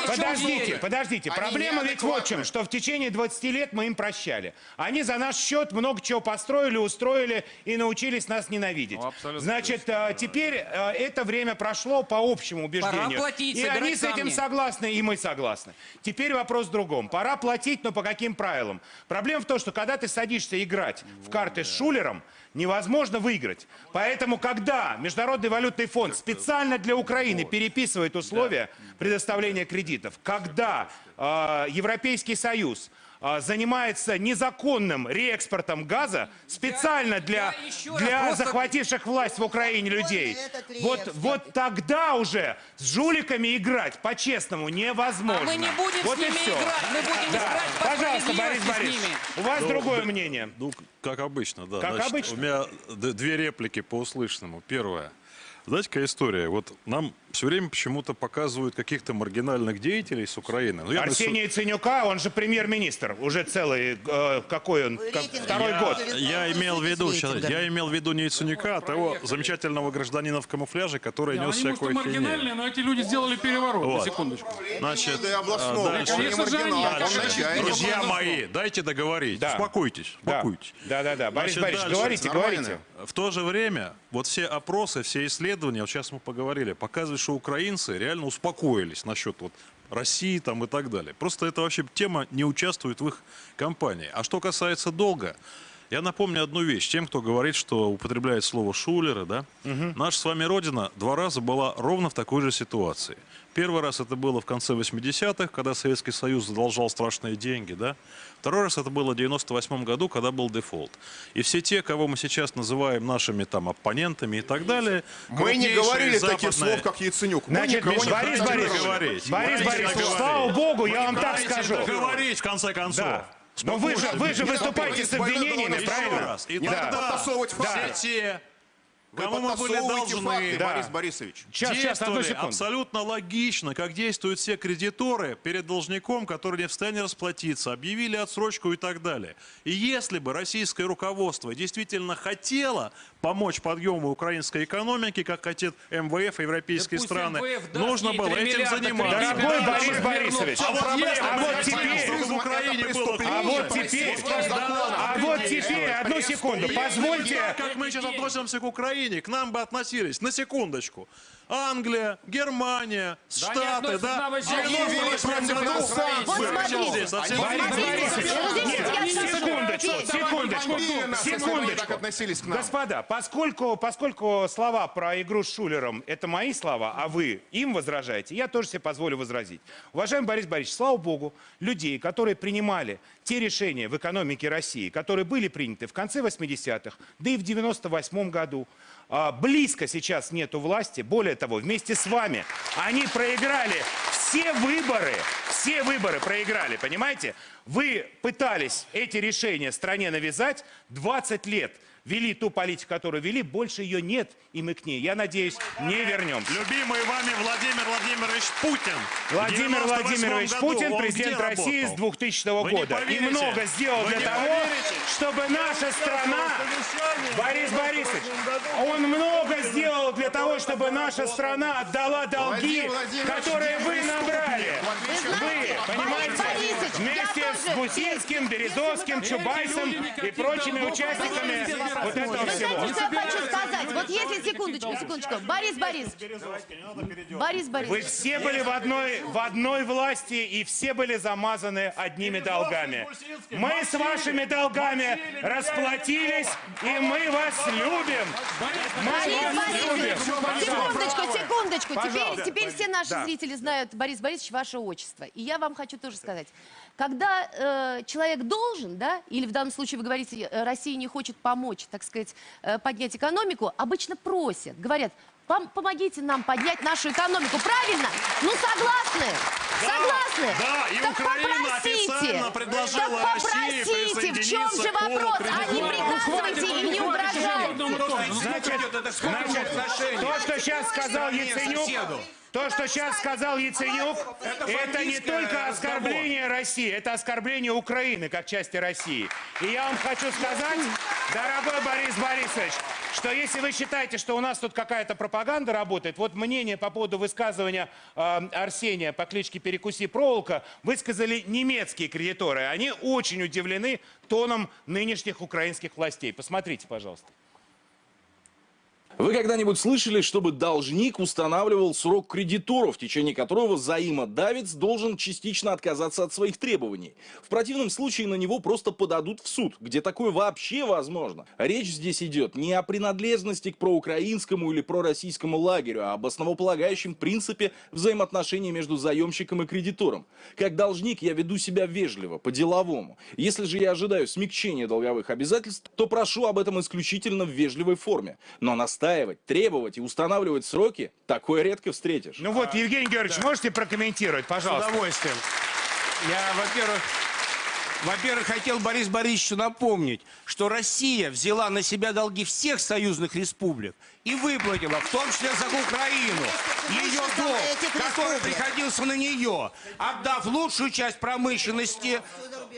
подождите, подождите. Проблема ведь вот в чем, что в течение 20 лет мы им прощали. Они за наш счет много чего построили, устроили и научились нас ненавидеть. Значит, э, теперь э, это время прошло по общему убеждению. платить, и они с этим камни. согласны, и мы согласны. Теперь вопрос в другом. Пора платить, но по каким правилам? Проблема в том, что когда ты садишься играть в карты с шулером, невозможно выиграть. Поэтому, когда Международный валютный фонд специально для Украины переписывает условия предоставления кредитов, когда э, Европейский Союз занимается незаконным реэкспортом газа специально для, для захвативших власть в Украине людей, вот, вот тогда уже с жуликами играть по-честному невозможно. А мы не будем вот с и ними всё. играть, мы будем Да. играть по Пожалуйста, Борис Борисович, у вас Ну, другое мнение. Ну, как обычно, да. Как Значит, обычно? У меня две реплики по услышанному. Первое. Знаете, какая история? Вот нам все время почему-то показывают каких-то маргинальных деятелей с Украины. Ну, я на су- Арсений Яценюка, он же премьер-министр, уже целый, э, какой он, как- второй я, год. Я имел в виду, сейчас, я имел в виду не Яценюка, а того замечательного гражданина в камуфляже, который Да, нес они, может, всякую маргинальные, херню. но эти люди сделали переворот, на Вот. секундочку. Значит, а, дальше. конечно же, они. Друзья мои, дайте договорить. Да. Успокойтесь, успокойтесь. Да, да, да. Борис Значит, Борисович, говорите, говорите. В то же время, вот все опросы, все исследования, вот сейчас мы поговорили, показывают, что украинцы реально успокоились насчет вот России там и так далее. Просто это вообще тема не участвует в их кампании. А что касается долга, я напомню одну вещь. Тем, кто говорит, что употребляет слово шулеры, да, наша с вами Родина два раза была ровно в такой же ситуации. Первый раз это было в конце 80-х, когда Советский Союз задолжал страшные деньги, да. Второй раз это было в 98 году, когда был дефолт. И все те, кого мы сейчас называем нашими там оппонентами и так далее... Мы не говорили таких западные- слов, как Яценюк. Мы Значит, никого не Борис Борисович, говорить. Борис Борисович, договорить. слава богу, я вам так скажу. договорить, в конце концов. Да. Но вы же, вы же выступаете с обвинениями, Еще правильно? раз. И Да. тогда подтасовывать все те, кому мы были должны, факты, Да. Борис Борисович. Сейчас, сейчас, одну действовали секунду. абсолютно логично, как действуют все кредиторы перед должником, который не в состоянии расплатиться, объявили отсрочку и так далее. И если бы российское руководство действительно хотело помочь подъему украинской экономики, как хотят МВФ и европейские Да страны, МВФ даст нужно было 3 этим заниматься. Дорогой Борис Борисович, А вот если а теперь, чтобы в Украине было а вот теперь, а вот теперь, одну секунду, позвольте, как мы сейчас относимся к Украине, к нам бы относились, на секундочку. Англия, Германия, Штаты, относятся да? вообще В 98 году смотрите, здесь секундочку, секундочку, они секундочку. Господа, поскольку, поскольку слова про игру с Шулером – это мои слова, а вы им возражаете, я тоже себе позволю возразить. Уважаемый Борис Борисович, слава богу, людей, которые принимали те решения в экономике России, которые были приняты в конце 80-х, да и в 98 году, а, близко сейчас нету власти. Более того, вместе с вами они проиграли все выборы, все выборы проиграли, понимаете? Вы пытались эти решения стране навязать 20 лет. Вели ту политику, которую вели, больше ее нет, и мы к ней, я надеюсь, не вернемся. Любимый вами Владимир Владимирович Путин. Владимир 98 Владимирович году Путин, президент России с работал? 2000 Вы не года. И много сделал Вы для того, поверите. чтобы наша страна... Борис Борисович, он много сделал для того, чтобы наша страна отдала долги, Владимир которые вы набрали. Вы, понимаете, я вместе с Гусинским, Березовским, Чубайсом и прочими участниками вот этого Вы знаете, что я хочу сказать? Вот если, секундочку, секундочку. Борис Борис. Борис Борис. Вы все были в одной, в одной власти и все были замазаны одними долгами. Мы с вашими долгами расплатились, и мы вас любим. Мы Борис вас Борисович, секундочку, секундочку. Теперь, теперь все наши Да. зрители знают, Борис Борисович, ваше отчество. И я вам хочу тоже сказать. Когда э, человек должен, да, или в данном случае вы говорите, э, Россия не хочет помочь, так сказать, э, поднять экономику, обычно просят, говорят, «Пом- помогите нам поднять нашу экономику. Правильно? Ну, согласны? Согласны? да, и так Украина попросите. официально предложила так России попросите, в чем же вопрос? А не приказывайте и не угрожайте. Значит, значит, то, что сейчас сказал Яценюк, то, что сейчас сказал Яценюк, это не только оскорбление России, это оскорбление Украины как части России. И я вам хочу сказать, дорогой Борис Борисович, что если вы считаете, что у нас тут какая-то пропаганда работает, вот мнение по поводу высказывания э, Арсения по кличке Перекуси проволока высказали немецкие кредиторы. Они очень удивлены тоном нынешних украинских властей. Посмотрите, пожалуйста. Вы когда-нибудь слышали, чтобы должник устанавливал срок кредитору, в течение которого взаимодавец должен частично отказаться от своих требований? В противном случае на него просто подадут в суд, где такое вообще возможно. Речь здесь идет не о принадлежности к проукраинскому или пророссийскому лагерю, а об основополагающем принципе взаимоотношений между заемщиком и кредитором. Как должник я веду себя вежливо, по-деловому. Если же я ожидаю смягчения долговых обязательств, то прошу об этом исключительно в вежливой форме. Но настаивать, требовать и устанавливать сроки такое редко встретишь. Ну вот, Евгений Георгиевич, можете прокомментировать, пожалуйста? С удовольствием. Я, во-первых, во-первых, хотел Борис Борисовичу напомнить, что Россия взяла на себя долги всех союзных республик и выплатила, в том числе за Украину, ее долг, который приходился на нее, отдав лучшую часть промышленности,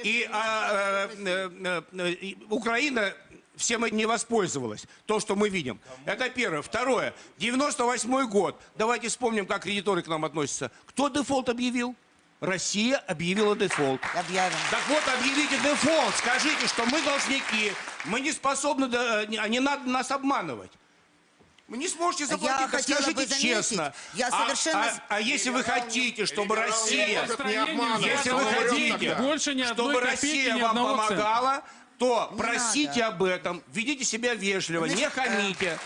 и а, э, э, и Украина всем не воспользовалась. То, что мы видим. Это первое. Второе. 98 год. Давайте вспомним, как кредиторы к нам относятся. Кто дефолт объявил? Россия объявила дефолт. Объявим. Так вот, объявите дефолт. Скажите, что мы должники. Мы не способны, да, не, не надо нас обманывать. Вы не сможете заплатить, Я так скажите бы заметить, честно. я А- совершенно А, с- а если вы хотите, чтобы Россия... Если вы хотите, тогда. Больше ни одной чтобы копейки, Россия вам помогала, то Не просите надо. об этом, ведите себя вежливо, не Значит, хамите,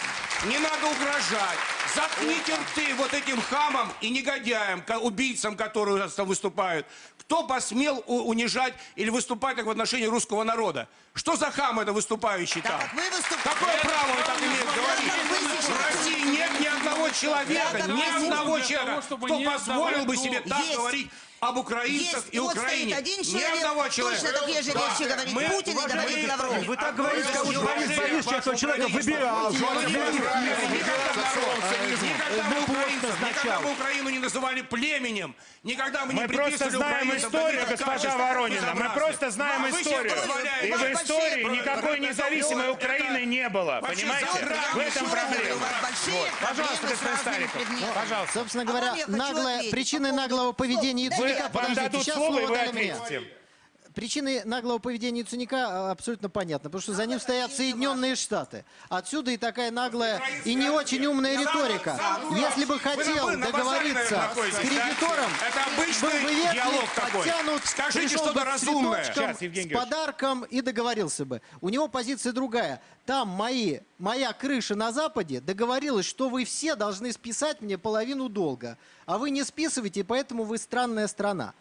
не надо угрожать. Заткните рты вот этим хамам и негодяям, убийцам, которые у нас там выступают. Кто посмел унижать или выступать так в отношении русского народа? Что за хам это выступающий там? как вы выступаете- Какое право он так имеет Так говорить? В России человека, ни одного человека, того, кто не позволил бы себе так Есть. говорить об украинцах Есть. и вот Украине. стоит один Ни человек, одного точно человека. такие же вещи говорит Мы Путин и говорит Лавров. Вы так говорите, как будто Борис Борисович этого человека выбирал. Никогда мы Ну, украинцев, никогда мы Украину не называли племенем, никогда мы не Мы просто приписывали знаем историю, госпожа Воронина. Мы просто знаем А историю. И в истории никакой независимой Украины не было. Понимаете? В этом проблема. Вот. Пожалуйста, господин Стариков. Пожалуйста. Собственно говоря, наглое, причины наглого поведения Стоп, Вы, Яценюка... вам Подождите, дадут сейчас слово, и вы дали мне. ответите. Причины наглого поведения Яценюка а, абсолютно понятны, потому что за ним стоят Соединенные Штаты. Отсюда и такая наглая и не очень умная риторика. Если бы хотел договориться с кредитором, был бы такой. подтянут, Скажите пришел что-то бы с разумное. цветочком, с подарком и договорился бы. У него позиция другая. Там мои, моя крыша на Западе договорилась, что вы все должны списать мне половину долга. А вы не списываете, и поэтому вы странная страна.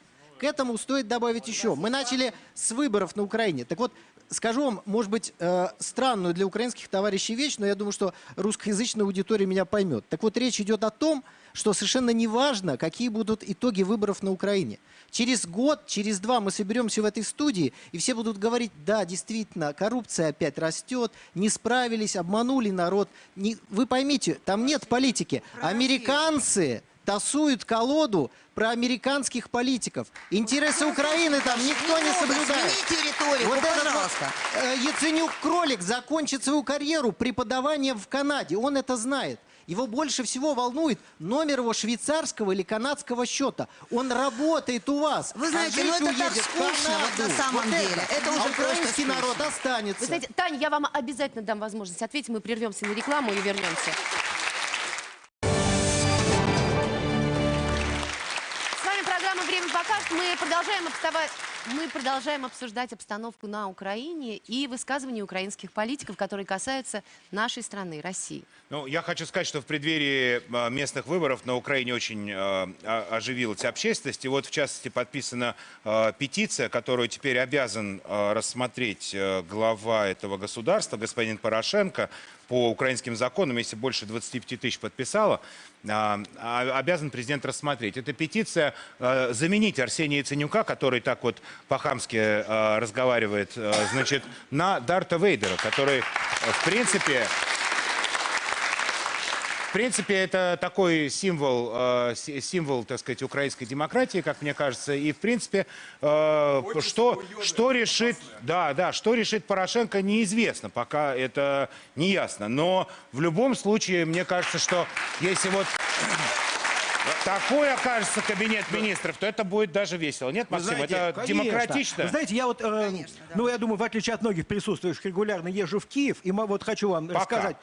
К этому стоит добавить еще. Мы начали с выборов на Украине. Так вот, скажу вам, может быть, э, странную для украинских товарищей вещь, но я думаю, что русскоязычная аудитория меня поймет. Так вот, речь идет о том, что совершенно не важно, какие будут итоги выборов на Украине. Через год, через два мы соберемся в этой студии, и все будут говорить, да, действительно, коррупция опять растет, не справились, обманули народ. Не- Вы поймите, там нет политики. Американцы тасуют колоду про американских политиков. Интересы Украины там никто не соблюдает. смените риторику, вот этот вот, пожалуйста. э, Яценюк-кролик закончит свою карьеру преподаванием в Канаде. Он это знает. Его больше всего волнует номер его швейцарского или канадского счета. Он работает у вас. Вы а знаете, жить ну это так скучно вот на самом Вот деле. Это уже а просто украинский народ останется. Вы знаете, Таня, я вам обязательно дам возможность ответить. Мы прервемся на рекламу и вернемся. Мы продолжаем, обстава- мы продолжаем обсуждать обстановку на Украине и высказывания украинских политиков, которые касаются нашей страны, России. Ну, я хочу сказать, что в преддверии э, местных выборов на Украине очень э, оживилась общественность. И вот, в частности, подписана э, петиция, которую теперь обязан э, рассмотреть глава этого государства, господин Порошенко, по украинским законам, если больше 25 тысяч подписало, а, а, обязан президент рассмотреть. Эта петиция э, заменить Арсения Яценюка, который так вот по-хамски разговаривает, значит, на Дарта Вейдера, который, в принципе, в принципе, это такой символ, э, си- символ, так сказать, украинской демократии, как мне кажется. И, в принципе, э, что, что решит, да, да, что решит Порошенко, неизвестно, пока это не ясно. Но в любом случае, мне кажется, что если вот такой окажется кабинет министров, то это будет даже весело. Нет, Вы Максим, знаете, это конечно. демократично. Вы знаете, я вот, э, ну, я думаю, в отличие от многих присутствующих, регулярно езжу в Киев, и вот хочу вам Пока. рассказать.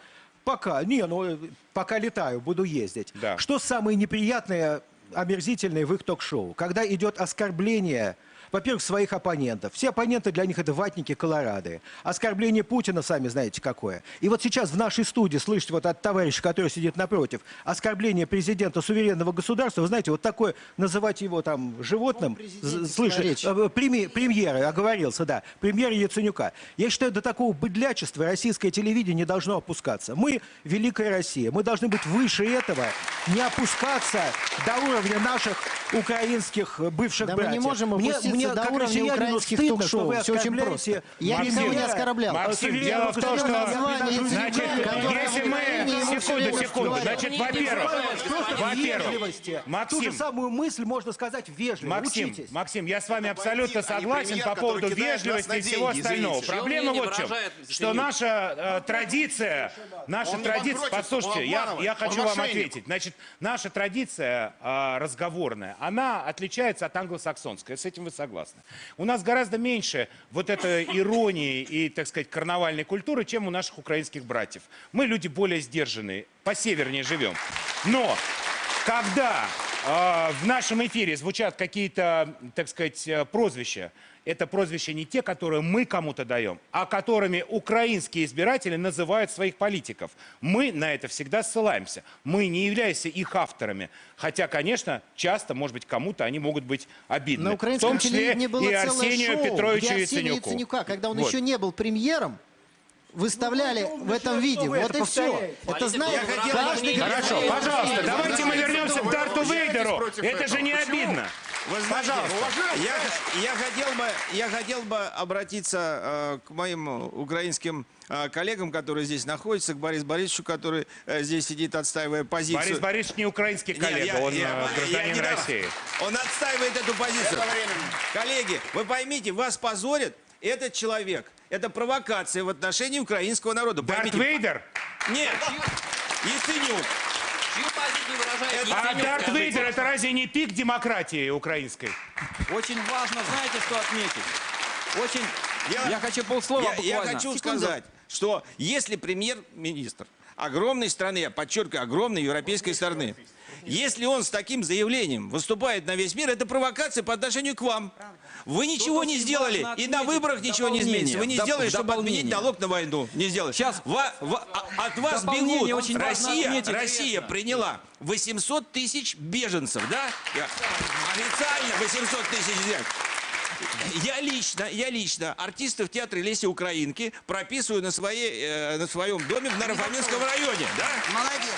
Пока, не, ну, э, пока летаю, буду ездить. Да. Что самое неприятное, омерзительное в их ток-шоу? Когда идет оскорбление, во-первых, своих оппонентов. Все оппоненты для них это ватники, колорады. Оскорбление Путина, сами знаете, какое. И вот сейчас в нашей студии слышите вот от товарища, который сидит напротив, оскорбление президента суверенного государства, вы знаете, вот такое, называть его там животным, слышите, речь. э, преми- премьера, оговорился, да, премьера Яценюка. Я считаю, до такого быдлячества российское телевидение не должно опускаться. Мы великая Россия, мы должны быть выше этого, не опускаться до уровня наших украинских э, бывших Да мы братьев. не можем опуститься мне, до как уровня украинских стыдно, ток-шоу. что вы Всё очень просто. Я Максим, никого не оскорблял. Максим, дело в том, что... название Значит, если мы... Секунду, секунду. Значит, во-первых, во-первых, вежливости. Ту же Максим, самую мысль можно сказать вежливо. Максим. Максим, я с вами абсолютно а согласен по поводу вежливости и всего остального. Проблема вот в чем, что наша э, традиция, наша традиция, послушайте, я, хочу вам ответить. Значит, наша традиция э, разговорная, она отличается от англосаксонской, с этим вы согласны. У нас гораздо меньше вот этой иронии и, так сказать, карнавальной культуры, чем у наших украинских братьев. Мы люди более сдержанные, по севернее живем. Но когда э, в нашем эфире звучат какие-то, так сказать, э, прозвища, это прозвища не те, которые мы кому-то даем, а которыми украинские избиратели называют своих политиков. Мы на это всегда ссылаемся. Мы не являемся их авторами. Хотя, конечно, часто, может быть, кому-то они могут быть обидны. На в украинском том числе телевидении было и Арсению шоу, Петровичу где Арсения Яценюку. Яценюка, когда он Вот. еще не был премьером, выставляли в этом виде. вы Вот это и все. повторяете? Это знаете, хотел- Хорошо, пожалуйста, «Нет, давайте мы вернемся к Дарту Вейдеру. Это же не Почему? обидно. Вы знаете, Пожалуйста. я, я хотел бы, я хотел бы обратиться э, к моим украинским э, коллегам, которые здесь находятся, к Борису Борисовичу, который э, здесь сидит, отстаивая позицию. Борис Борисович не украинский Нет, коллега, я- он я- э, я гражданин дам. России. Он отстаивает эту позицию. Коллеги, вы поймите, вас позорит этот человек. Это провокация в отношении украинского народа. Дарт Поймите. Вейдер? Нет. Яценюк. Чью позицию выражает А Дарт? Вейдер это разве не пик демократии украинской? Очень важно, знаете, что отметить? Очень... Я- Я, хочу полслова Я, я буквально. хочу Секунду. сказать, что если премьер-министр огромной страны, я подчеркиваю, огромной европейской страны, если он с таким заявлением выступает на весь мир, это провокация по отношению к вам. Вы ничего не сделали, и на выборах ничего не изменится. Вы не сделали, чтобы отменить налог на войну. Не сделали. Сейчас. Ва- ва- а- от вас бегут. очень Россия, отметить. Россия приняла 800 тысяч беженцев, да? Официально 800 тысяч. Я лично, я лично артистов театра Леси Украинки прописываю на, своей, э, на своем доме в Нарафаминском районе. Да? Молодец.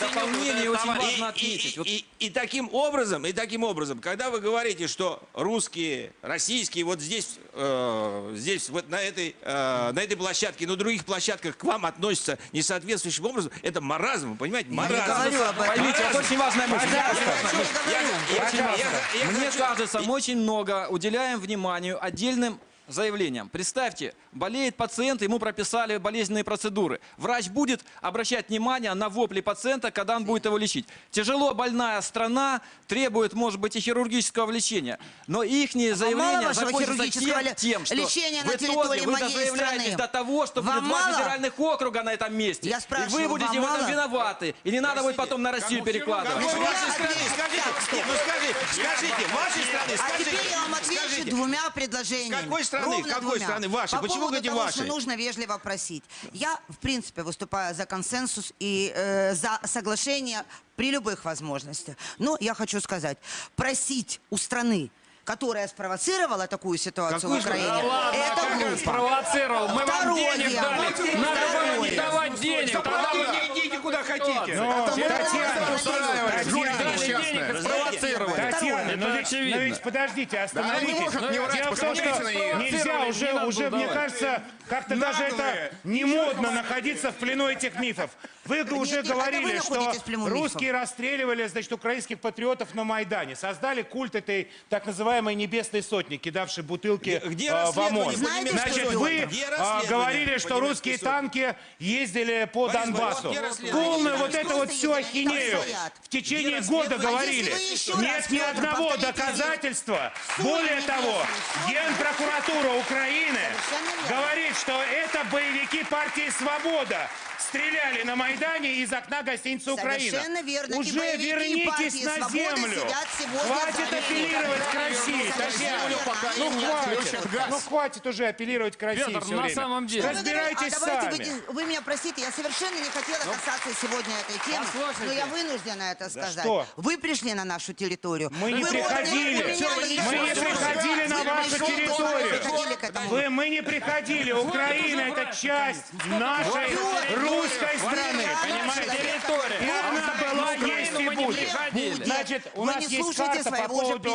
Дополнение очень важно И, отметить. и- Вот и- и таким образом, и таким образом, когда вы говорите, что русские, российские, вот здесь, э, здесь вот на этой, э, на этой площадке, на других площадках к вам относятся несоответствующим образом, это маразм, вы понимаете? Маразм. говорю об этом. Поймите, это очень важная мысль. Я я- я- я- я- я Мне кажется, мы очень много уделяем вниманию отдельным заявлениям. Представьте, болеет пациент, ему прописали болезненные процедуры. Врач будет обращать внимание на вопли пациента, когда он будет его лечить. Тяжело больная страна требует, может быть, и хирургического лечения. Но их заявления вашего закончатся тем, тем, что лечения в на итоге вы заявляетесь до того, что Вам будет два мало? федеральных округа на этом месте. Я и вы будете в этом виноваты. И не надо будет потом на Россию перекладывать. Какой Я вашей страны? Скажите, нет, ну скажи, скажите, вашей страны, А скажите. теперь я вам отвечу скажите. двумя предложениями. Какой страны? Ровно Какой двумя. страны? Вашей. По Почему поводу говорите того, вашей? что нужно вежливо просить. Я, в принципе, выступаю за консенсус и э, за соглашение при любых возможностях. Но я хочу сказать, просить у страны, которая спровоцировала такую ситуацию Какую в Украине? Да это как глупо. спровоцировал? Мы вам Второе. денег дали. Надо вам не давать денег. Тогда не идите куда хотите. Ну, Татьяна, Дали денег и спровоцировали. Татьяна, но Это ведь, очевидно. но ведь подождите, остановитесь. она не может Дело в том, что нельзя уже, уже мне кажется, как-то даже это не модно находиться в плену этих мифов. Вы уже это говорили, что в русские расстреливали, значит, украинских патриотов на Майдане. Создали культ этой так называемой небесной сотни, кидавшей бутылки Где- э, в расследование ОМОН. немецкой Значит, вы расследование говорили, что русские танки ездили по Борис Донбассу. Донбассу. Полную вот это вот всю ахинею в течение года говорили. Нет ни одного доказательства. Более того, Генпрокуратура Украины говорит, что это боевики партии «Свобода» стреляли на Майдане из окна гостиницы «Украина». Совершенно верно. Уже вернитесь на землю. Хватит апеллировать к России, Ну хватит. Ну, ну хватит уже апеллировать к России Петр, все ну, на самом деле. Разбирайтесь а сами. Вы, меня простите, я совершенно не хотела ну, касаться сегодня этой темы, но я вынуждена это сказать. Вы пришли на нашу территорию. Мы не приходили. Мы не приходили на вашу территорию. Вы, мы не приходили. Украина – это часть нашей русской страны. Понимаете? И она была, есть и будет. Значит, у нас есть карта по поводу,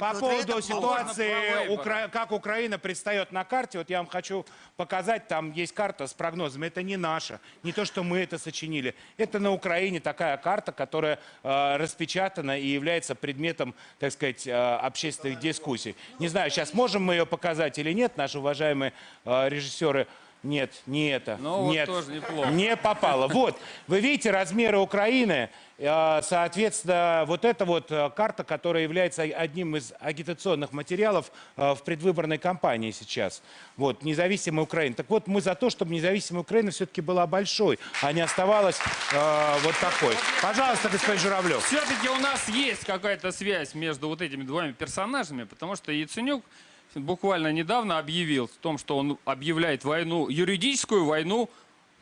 по поводу ситуации, как Украина предстает на карте. Вот я вам хочу показать, там есть карта с прогнозами. Это не наша, не то, что мы это сочинили. Это на Украине такая карта, которая э, распечатана и является предметом, так сказать, э, общественных дискуссий. Не знаю, сейчас можем мы ее показать или нет, наши уважаемые уважаемые а, режиссеры, нет, не это. Ну, нет, вот тоже неплохо. Не попало. Вот, вы видите размеры Украины. А, соответственно, вот эта вот а, карта, которая является одним из агитационных материалов в предвыборной кампании сейчас. Вот, независимая Украина. Так вот, мы за то, чтобы независимая Украина все-таки была большой, а не оставалась э, вот такой. Пожалуйста, господин Журавлев. Все-таки у нас есть какая-то связь между вот этими двумя персонажами, потому что Яценюк буквально недавно объявил о том, что он объявляет войну, юридическую войну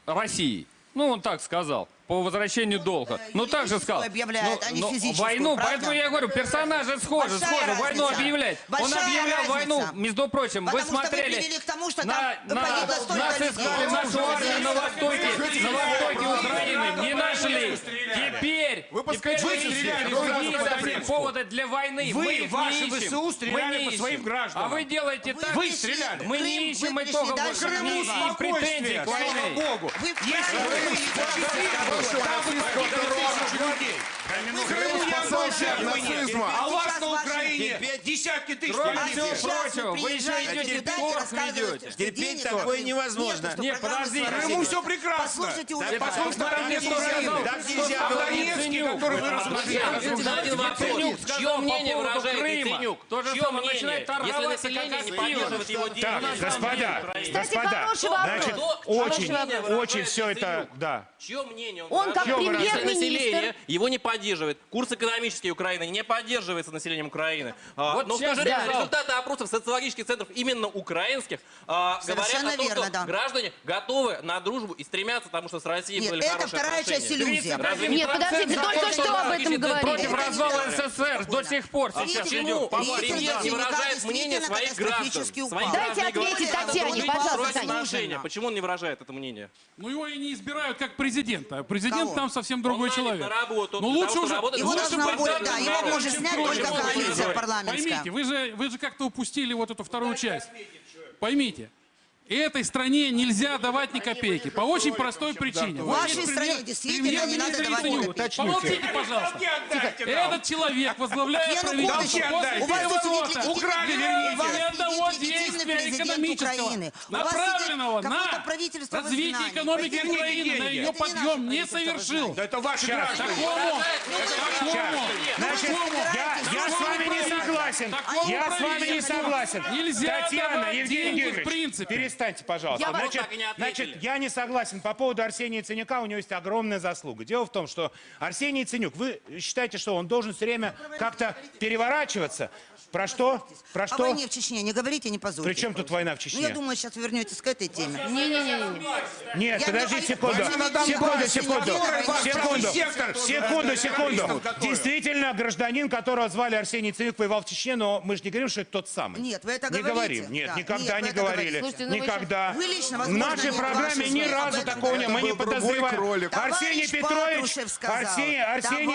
России. Ну, он так сказал по возвращению ну, долга. Ну, так же сказал. Объявляет, ну, а не ну, войну, правда? поэтому я говорю, персонажи схожи, Большая схожи. Разница. Войну объявляли. Большая Он объявлял разница. войну, между прочим, Потому вы смотрели. Вы к тому, что на, там на, нас искали нашу армию на востоке, на востоке Украины, не нашли. Теперь, вы теперь вы стреляли повода для войны. Вы, ваши не ищем. ВСУ стреляли по своим гражданам. А вы делаете так. Вы стреляли. Мы не ищем итогов, не ищем претензий к войне. Богу. Если вы не Oitavo, Francisco Rodrigues. Мы Крыму я спасался нацизма. А у вас на Украине десятки тысяч Кроме всего прочего, вы еще идете торг ведете. Терпеть такое невозможно. Нет, подожди. Крыму все прекрасно. Послушно там нет Донецке, который вы рассмотрели. Чье мнение выражает Яценюк? Чье мнение, если население не поддерживает его действия? Так, господа, господа, значит, очень, очень все это, да. Чье мнение? Он как премьер-министр. Его не поддерживает поддерживает. Курс экономический Украины не поддерживается населением Украины. А, вот Но скажите, да. результаты опросов социологических центров именно украинских а, говорят о том, верно, что да. граждане готовы на дружбу и стремятся, потому что с Россией Нет, были это хорошие вторая отношения. часть иллюзии. Нет, подождите, только что об этом говорили. Против это развала СССР до сих пор сейчас идет. Премьер не выражает мнение своих граждан. Дайте ответить Татьяне, пожалуйста. Почему он не выражает это мнение? Ну его и не избирают как президента. Президент там совсем другой человек. Но ну, лучше что же, его должна будет, да, его может снять только коалиция парламентская. Поймите, вы же, вы же как-то упустили вот эту вторую часть. Поймите. И этой стране нельзя давать ни копейки. По очень простой причине. Вот Вашей есть стране действительно не надо давать ни копейки. Помолчите, пожалуйста. Этот человек возглавляет правительство после переворота. Украли, верните. Ни одного действия экономического, направленного на развитие экономики Украины, на ее подъем, не совершил. Да это ваши. Такому, такому, такому. Я с вами не согласен. Я с вами не согласен. Нельзя давать деньги в принципе перестаньте, пожалуйста. Я значит, так и не значит, я не согласен. По поводу Арсения Ценюка у него есть огромная заслуга. Дело в том, что Арсений Ценюк, вы считаете, что он должен все время как-то переворачиваться? Про что? Про что? О войне в Чечне не говорите, не позорьте. При чем тут война в Чечне? Ну, я думаю, сейчас вернетесь к этой теме. Не-не-не. Нет, я подожди говорю, секунду. Секунду, секунду. Секунду, секунду, секунду. Действительно, гражданин, которого звали Арсений Цивик, воевал в Чечне, но мы же не говорим, что это тот самый. Нет, вы это говорите. Не говорим. Нет, да. никогда Нет, не говорили. Слушайте, никогда. Вы лично, возможно, в нашей программе ни разу такого не мы не подозреваем. Арсений Петрович, Арсений, Арсений,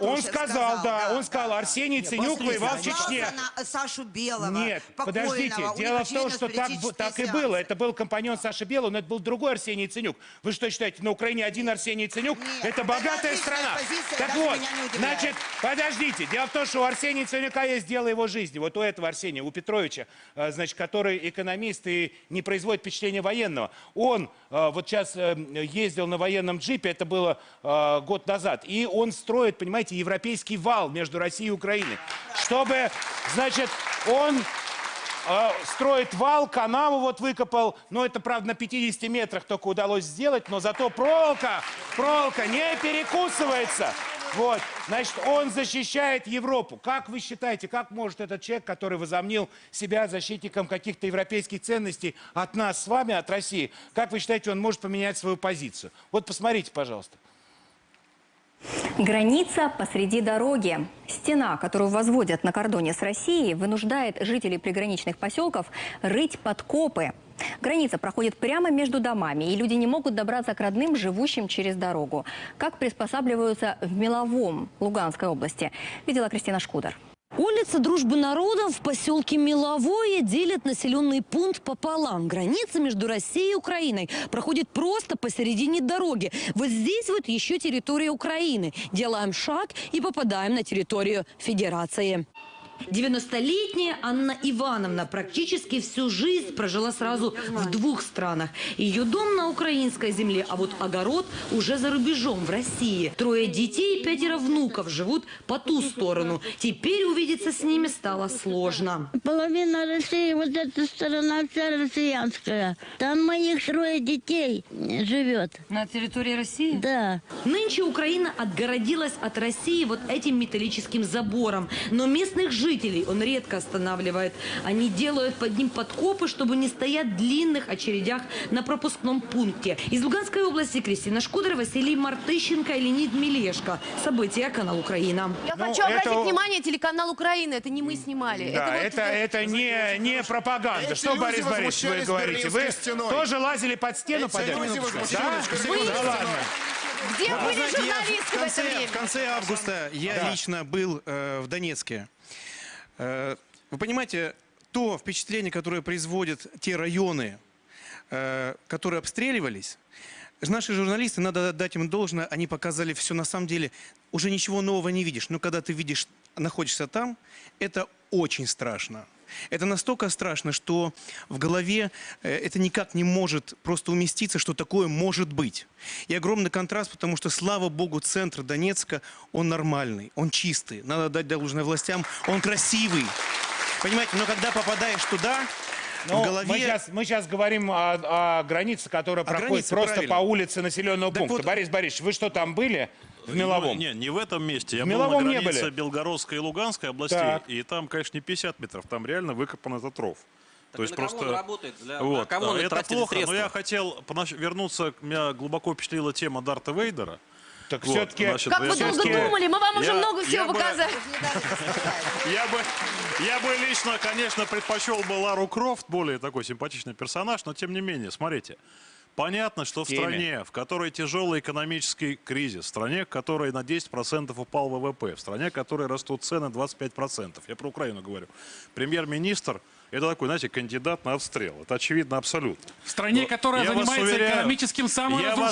он сказал, да, он сказал, Арсений Ценюк воевал в Чечне нет. на Сашу Белого, Нет, подождите, дело в том, что так, так и было. Это был компаньон Саши Белого, но это был другой Арсений Ценюк. Вы что считаете, на Украине один Арсений Ценюк? Нет, это богатая это страна. Позиция, так вот, значит, подождите. Дело в том, что у Арсения Ценюка есть дело его жизни. Вот у этого Арсения, у Петровича, э, значит, который экономист и не производит впечатление военного. Он э, вот сейчас э, ездил на военном джипе, это было год назад, и он строит, понимаете, европейский вал между Россией и Украиной, чтобы значит, он э, строит вал, канаву вот выкопал, но это, правда, на 50 метрах только удалось сделать, но зато проволока, проволока не перекусывается. Вот, значит, он защищает Европу. Как вы считаете, как может этот человек, который возомнил себя защитником каких-то европейских ценностей от нас с вами, от России, как вы считаете, он может поменять свою позицию? Вот посмотрите, пожалуйста. Граница посреди дороги. Стена, которую возводят на кордоне с Россией, вынуждает жителей приграничных поселков рыть подкопы. Граница проходит прямо между домами, и люди не могут добраться к родным, живущим через дорогу. Как приспосабливаются в Меловом Луганской области, видела Кристина Шкудер. Улица Дружбы народов в поселке Меловое делит населенный пункт пополам. Граница между Россией и Украиной проходит просто посередине дороги. Вот здесь вот еще территория Украины. Делаем шаг и попадаем на территорию Федерации. 90-летняя Анна Ивановна практически всю жизнь прожила сразу в двух странах. Ее дом на украинской земле, а вот огород уже за рубежом, в России. Трое детей и пятеро внуков живут по ту сторону. Теперь увидеться с ними стало сложно. Половина России, вот эта сторона вся россиянская. Там моих трое детей живет. На территории России? Да. Нынче Украина отгородилась от России вот этим металлическим забором. Но местных жителей он редко останавливает. Они делают под ним подкопы, чтобы не стоять в длинных очередях на пропускном пункте. Из Луганской области Кристина Шкудер, Василий Мартыщенко и Леонид Милешко. События канал Украина. Я Ну, хочу обратить это- внимание, телеканал Украина, это не мы снимали. Да, вот, это, это не, не пропаганда. Эти Что, Борис Борисович, вы говорите? Вы стеной. тоже лазили под стену? Эти под люди Да? возмущались Да ладно. Где Вы были журналисты в в это конце, время? в конце августа я Да. лично был э, в Донецке. Э, вы понимаете, то впечатление, которое производят те районы, э, которые обстреливались, наши журналисты, надо дать им должное, они показали все на самом деле. Уже ничего нового не видишь, но когда ты видишь, находишься там, это очень страшно. Это настолько страшно, что в голове э, это никак не может просто уместиться, что такое может быть. И огромный контраст, потому что, слава богу, центр Донецка, он нормальный, он чистый. Надо дать должное властям, он красивый. Понимаете, но когда попадаешь туда, Ну, в голове... мы, сейчас, мы сейчас говорим о, о границе, которая проходит границе, просто правильно. по улице населенного Так пункта. вот- Борис Борисович, вы что, там были? В Меловом? Не, не в этом месте. Я В был Меловом на не границе были? Белгородской и Луганской областей. Так. И там, конечно, не 50 метров. Там реально выкопан этот ров. Так и на кого он работает? Для- на вот. кого он это плохо, средства? но я хотел вернуться, меня глубоко впечатлила тема Дарта Вейдера. Так Вот, все-таки... значит, Как вы долго думали, мы вам уже я- много всего я бы- показали. Я бы, я бы лично, конечно, предпочел бы Лару Крофт, более такой симпатичный персонаж, но тем не менее, смотрите. Понятно, что в теме. стране, в которой тяжелый экономический кризис, в стране, в которой на 10% упал ВВП, в стране, в которой растут цены 25%, я про Украину говорю, премьер-министр это такой, знаете, кандидат на отстрел. Это очевидно абсолютно. В стране, Но которая занимается уверяю- экономическим я вас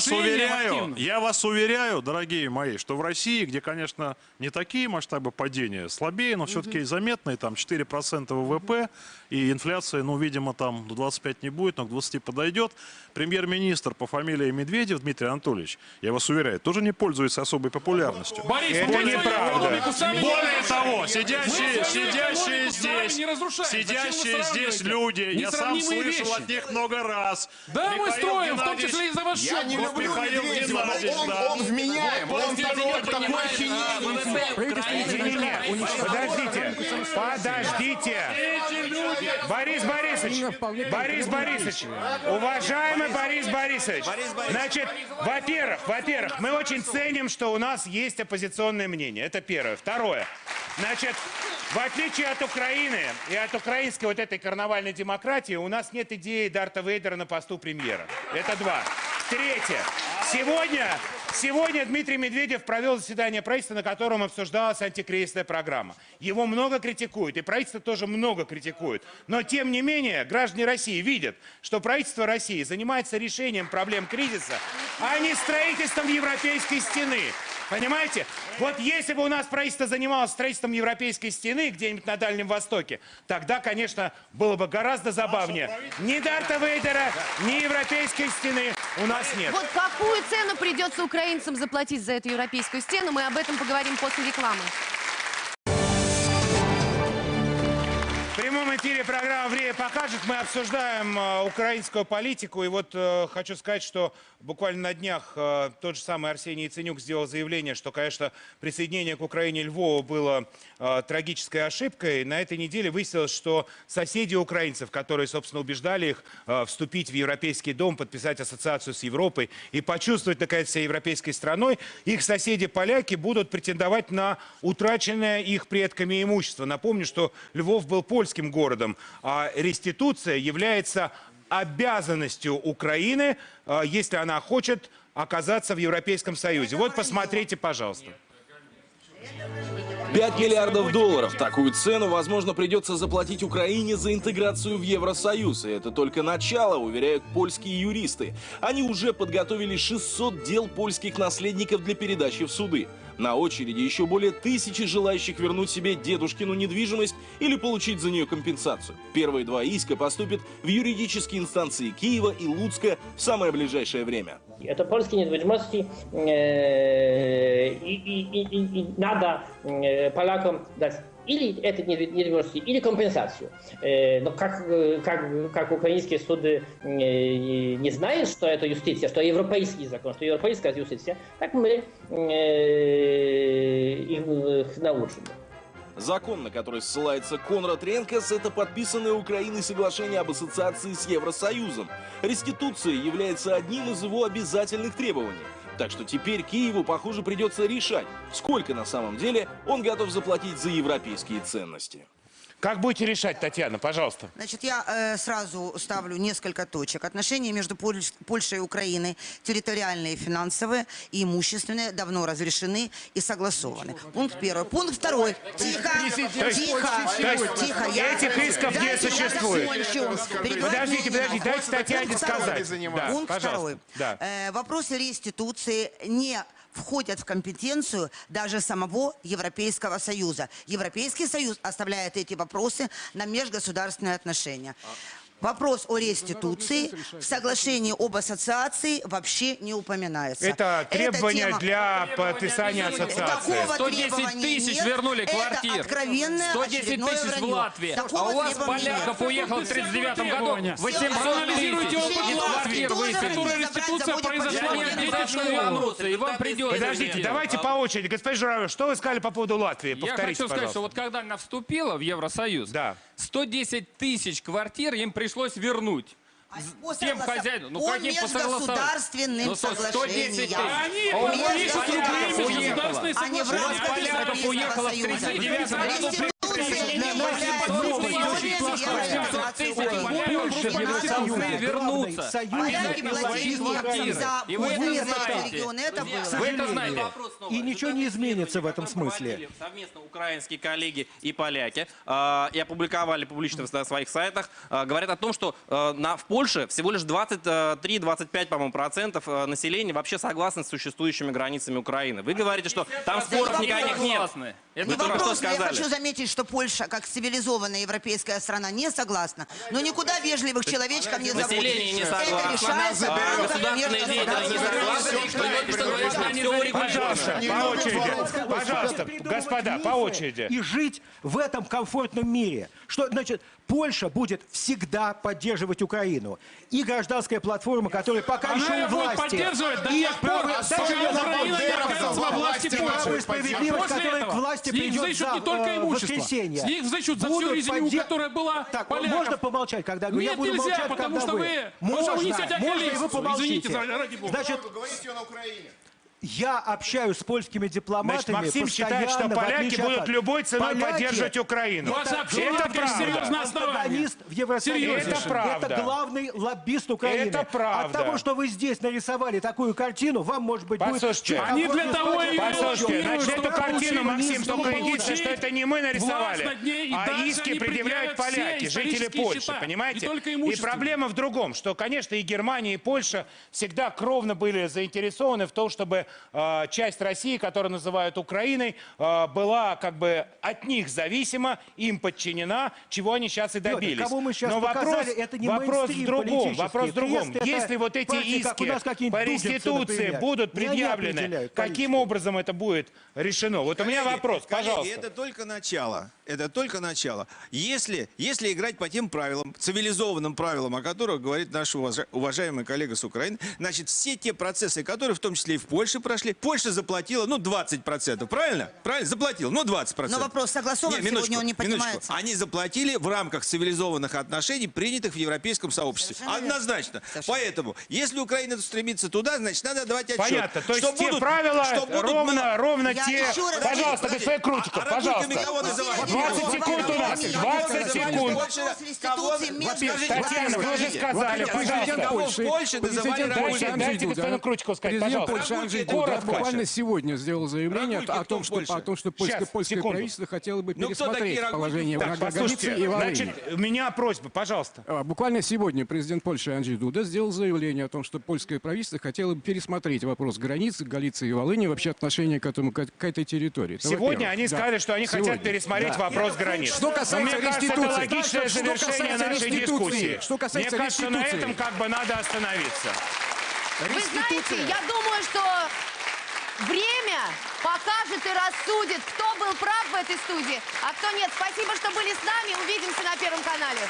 саморазрушением уверяю, активно. я вас уверяю, дорогие мои, что в России, где, конечно, не такие масштабы падения, слабее, но все-таки заметные, там 4% ВВП, и инфляция, ну, видимо, там до 25 не будет, но к 20 подойдет. Премьер-министр по фамилии Медведев Дмитрий Анатольевич, я вас уверяю, тоже не пользуется особой популярностью. Борис, это неправда. Более того, сидящие, сидящие здесь, не сидящие здесь люди, я сам слышал вещи. от них много раз. Да, мы строим, в том числе и за ваш Я счет. не Вот люблю Михаил Медведева, но Геннадьевич, он- да. он вменяем, он не такой уни- подождите, подождите. Борис Борисович, Борис Борисович, уважаемый Борис Борисович, значит, во-первых, во-первых, мы очень ценим, что у нас есть оппозиционное мнение. Это первое. Второе. Значит, в отличие от Украины и от украинской вот этой карнавальной демократии, у нас нет идеи Дарта Вейдера на посту премьера. Это два. Третье. Сегодня, сегодня Дмитрий Медведев провел заседание правительства, на котором обсуждалась антикризисная программа. Его много критикуют, и правительство тоже много критикует. Но, тем не менее, граждане России видят, что правительство России занимается решением проблем кризиса, а не строительством европейской стены. Понимаете? Вот если бы у нас правительство занималось строительством европейской стены где-нибудь на Дальнем Востоке, тогда, конечно, было бы гораздо забавнее. Ни Дарта Вейдера, ни европейской стены у нас нет. Вот какую цену придется украинцам заплатить за эту европейскую стену, мы об этом поговорим после рекламы. В прямом эфире программа «Время покажет». Мы обсуждаем э, украинскую политику. И вот э, хочу сказать, что буквально на днях э, тот же самый Арсений Яценюк сделал заявление, что, конечно, присоединение к Украине Львова было э, трагической ошибкой. На этой неделе выяснилось, что соседи украинцев, которые, собственно, убеждали их э, вступить в Европейский дом, подписать ассоциацию с Европой и почувствовать, наконец, себя европейской страной, их соседи-поляки будут претендовать на утраченное их предками имущество. Напомню, что Львов был польским городом, а реституция является обязанностью Украины, э, если она хочет оказаться в Европейском Союзе. Вот посмотрите, пожалуйста. 5 миллиардов долларов. Такую цену, возможно, придется заплатить Украине за интеграцию в Евросоюз. И это только начало, уверяют польские юристы. Они уже подготовили 600 дел польских наследников для передачи в суды. На очереди еще более тысячи желающих вернуть себе дедушкину недвижимость или получить за нее компенсацию. Первые два иска поступят в юридические инстанции Киева и Луцка в самое ближайшее время. Это польские недвижимости, э, и, и, и, и- надо э, полякам дать или недви- недвижимости, или компенсацию. Э, Но как, э, как, как украинские суды э, не знают, что это юстиция, что европейский закон, что европейская юстиция, так мы их научим. Закон, на который ссылается Конрад Ренкес, это подписанное Украиной соглашение об ассоциации с Евросоюзом. Реституция является одним из его обязательных требований. Так что теперь Киеву, похоже, придется решать, сколько на самом деле он готов заплатить за европейские ценности. Как будете решать, Татьяна, пожалуйста? Значит, я э, сразу ставлю несколько точек. Отношения между Поль- Польшей и Украиной, территориальные, финансовые и имущественные, давно разрешены и согласованы. Пункт первый. Пункт второй. Тихо, тихо, есть тихо. Я- этих исков не Дайте существует. Перебивать Подождите, подождите, дайте Татьяне сказать. Да, Пункт пожалуйста. второй. Да. Э, вопросы реституции не входят в компетенцию даже самого Европейского Союза. Европейский Союз оставляет эти вопросы на межгосударственные отношения. Вопрос о реституции в соглашении об ассоциации вообще не упоминается. Это требование тема- для подписания ассоциации. Такого 110 требования тысяч нет. вернули Это квартир. откровенное 110 очередное тысяч в. Латвии. Такого А у вас поляков нет. уехало в 39 году Требования. 800 Проанализируйте тысяч. опыт Латвии, в которой реституция произошла Я не обязательно 2000 вернуться, и вам придется. Подождите, это давайте по очереди. Господин Журавлев, что вы сказали по поводу Латвии? Я Повторите, хочу сказать, что вот когда она вступила в Евросоюз, 110 тысяч квартир им пришлось вернуть. По Тем хозяином. Ну по по межгосударственным Ну, 110 соглашениям. Они А у вас подпишут поляков любые уехало. межгосударственные А в рамках Европейского Союза. 39 году. Реституция не является новость условием очень плохая. реализации Украины. Больше в Евросоюзе. вернуться. Поляки платили квартиры. И вы это знаете. Вы это знаете. И ничего не изменится в этом смысле. Совместно украинские коллеги и поляки э, и опубликовали публично на своих сайтах, э, говорят о том, что э, на, в Польше всего лишь 23-25, по-моему, процентов э, населения вообще согласны с существующими границами Украины. Вы говорите, что там споров никаких нет. Вы только что вопрос, я сказали. хочу заметить, что Польша, как цивилизованная европейская страна, не согласна. Но никуда вежливых человечков не зовут. Население не Это согласно. решается в А, рамках Государственные деятели не согласны. Пожалуйста, по очереди. Пожалуйста, господа, по очереди. И жить в этом комфортном мире. Что, значит, Польша будет всегда поддерживать Украину. И гражданская платформа, которая пока Она еще у ее будет власти. поддерживать до и тех пор, пока дальше я Украина не закончу. окажется во власти Польши. справедливость, После которая этого к власти с них придет взыщут за не только э, имущество. воскресенье. С них взыщут за всю резиню, подде- которая была Так, поляков. можно помолчать, когда я говорю? я Нет, буду нельзя, молчать, потому когда что вы. Можно, несете можно, и вы помолчите. Извините, ради бога. Значит, Говорите на Украине. Я общаюсь с польскими дипломатами Значит, Максим считает, что поляки от будут вас. любой ценой Поляки- поддерживать Украину. Это обжорка правда. Антагонист в Евросоюзе. Серьезно. Это правда. Это главный лоббист Украины. Это правда. От того, что вы здесь нарисовали такую картину, вам, может быть, будет... Послушайте, чуть Они для того и Послушайте, Чтобы значит, эту картину, Максим, только получить что это не мы нарисовали, а иски предъявляют поляки, жители Польши, счета, понимаете? И проблема в другом, что, конечно, и Германия, и Польша всегда кровно были заинтересованы в том, чтобы э, часть России, которую называют Украиной, э, была как бы от них зависима, им подчинена, чего они сейчас и добились. кого мы сейчас Но вопрос, показали, это не вопрос в другом. Вопрос в другом. Если вот эти у иски по реституции например. будут предъявлены, каким образом это будет решено? Вот у меня вопрос, коллеги, пожалуйста. это только начало. Это только начало. Если, если играть по тем правилам, цивилизованным правилам, о которых говорит наш уважа- уважаемый коллега с Украины, значит, все те процессы, которые в том числе и в Польше прошли, Польша заплатила, ну, 20%, правильно? Правильно? Заплатила, ну, 20%. Но вопрос согласован, Не, сегодня он не минуточку. поднимается. Они заплатили в рамках цивилизованных отношений, принятых в европейском сообществе. Совершенно верно. Однозначно. Поэтому, если Украина стремится туда, значит, надо давать отчет. Понятно. То есть что те будут- правила что будут ровно, мало- ровно Я те... еще раз- Пожалуйста, Подожди, господин Крутиков, а- а пожалуйста. работниками кого называть? 20 секунд у нас. 20 секунд. Татьяна, вы уже сказали, пожалуйста. Польше называли работниками? дайте господину Крутикову сказать, пожалуйста. Коротко. буквально сегодня сделал заявление о том, что, Польше? о том, что польское, Щас, польское секунду. правительство хотело бы Ну, пересмотреть Рагульки? положение Так, врага послушайте, и Волыни. значит, у меня просьба, пожалуйста. А, Буквально сегодня президент Польши Анджей Дуда сделал заявление о том, что польское правительство хотело бы пересмотреть вопрос границы Галиции и Волыни, вообще отношение к, этому, к, к этой территории. Это Сегодня они Да. сказали, что они хотят Сегодня. пересмотреть Да. вопрос границ. Что Но касается мне кажется, это логичное Что завершение касается нашей дискуссии. Что касается Мне кажется, на этом как бы надо остановиться. Вы знаете, я думаю, что время покажет и рассудит, кто был прав в этой студии, а кто нет. Спасибо, что были с нами. Увидимся на Первом канале.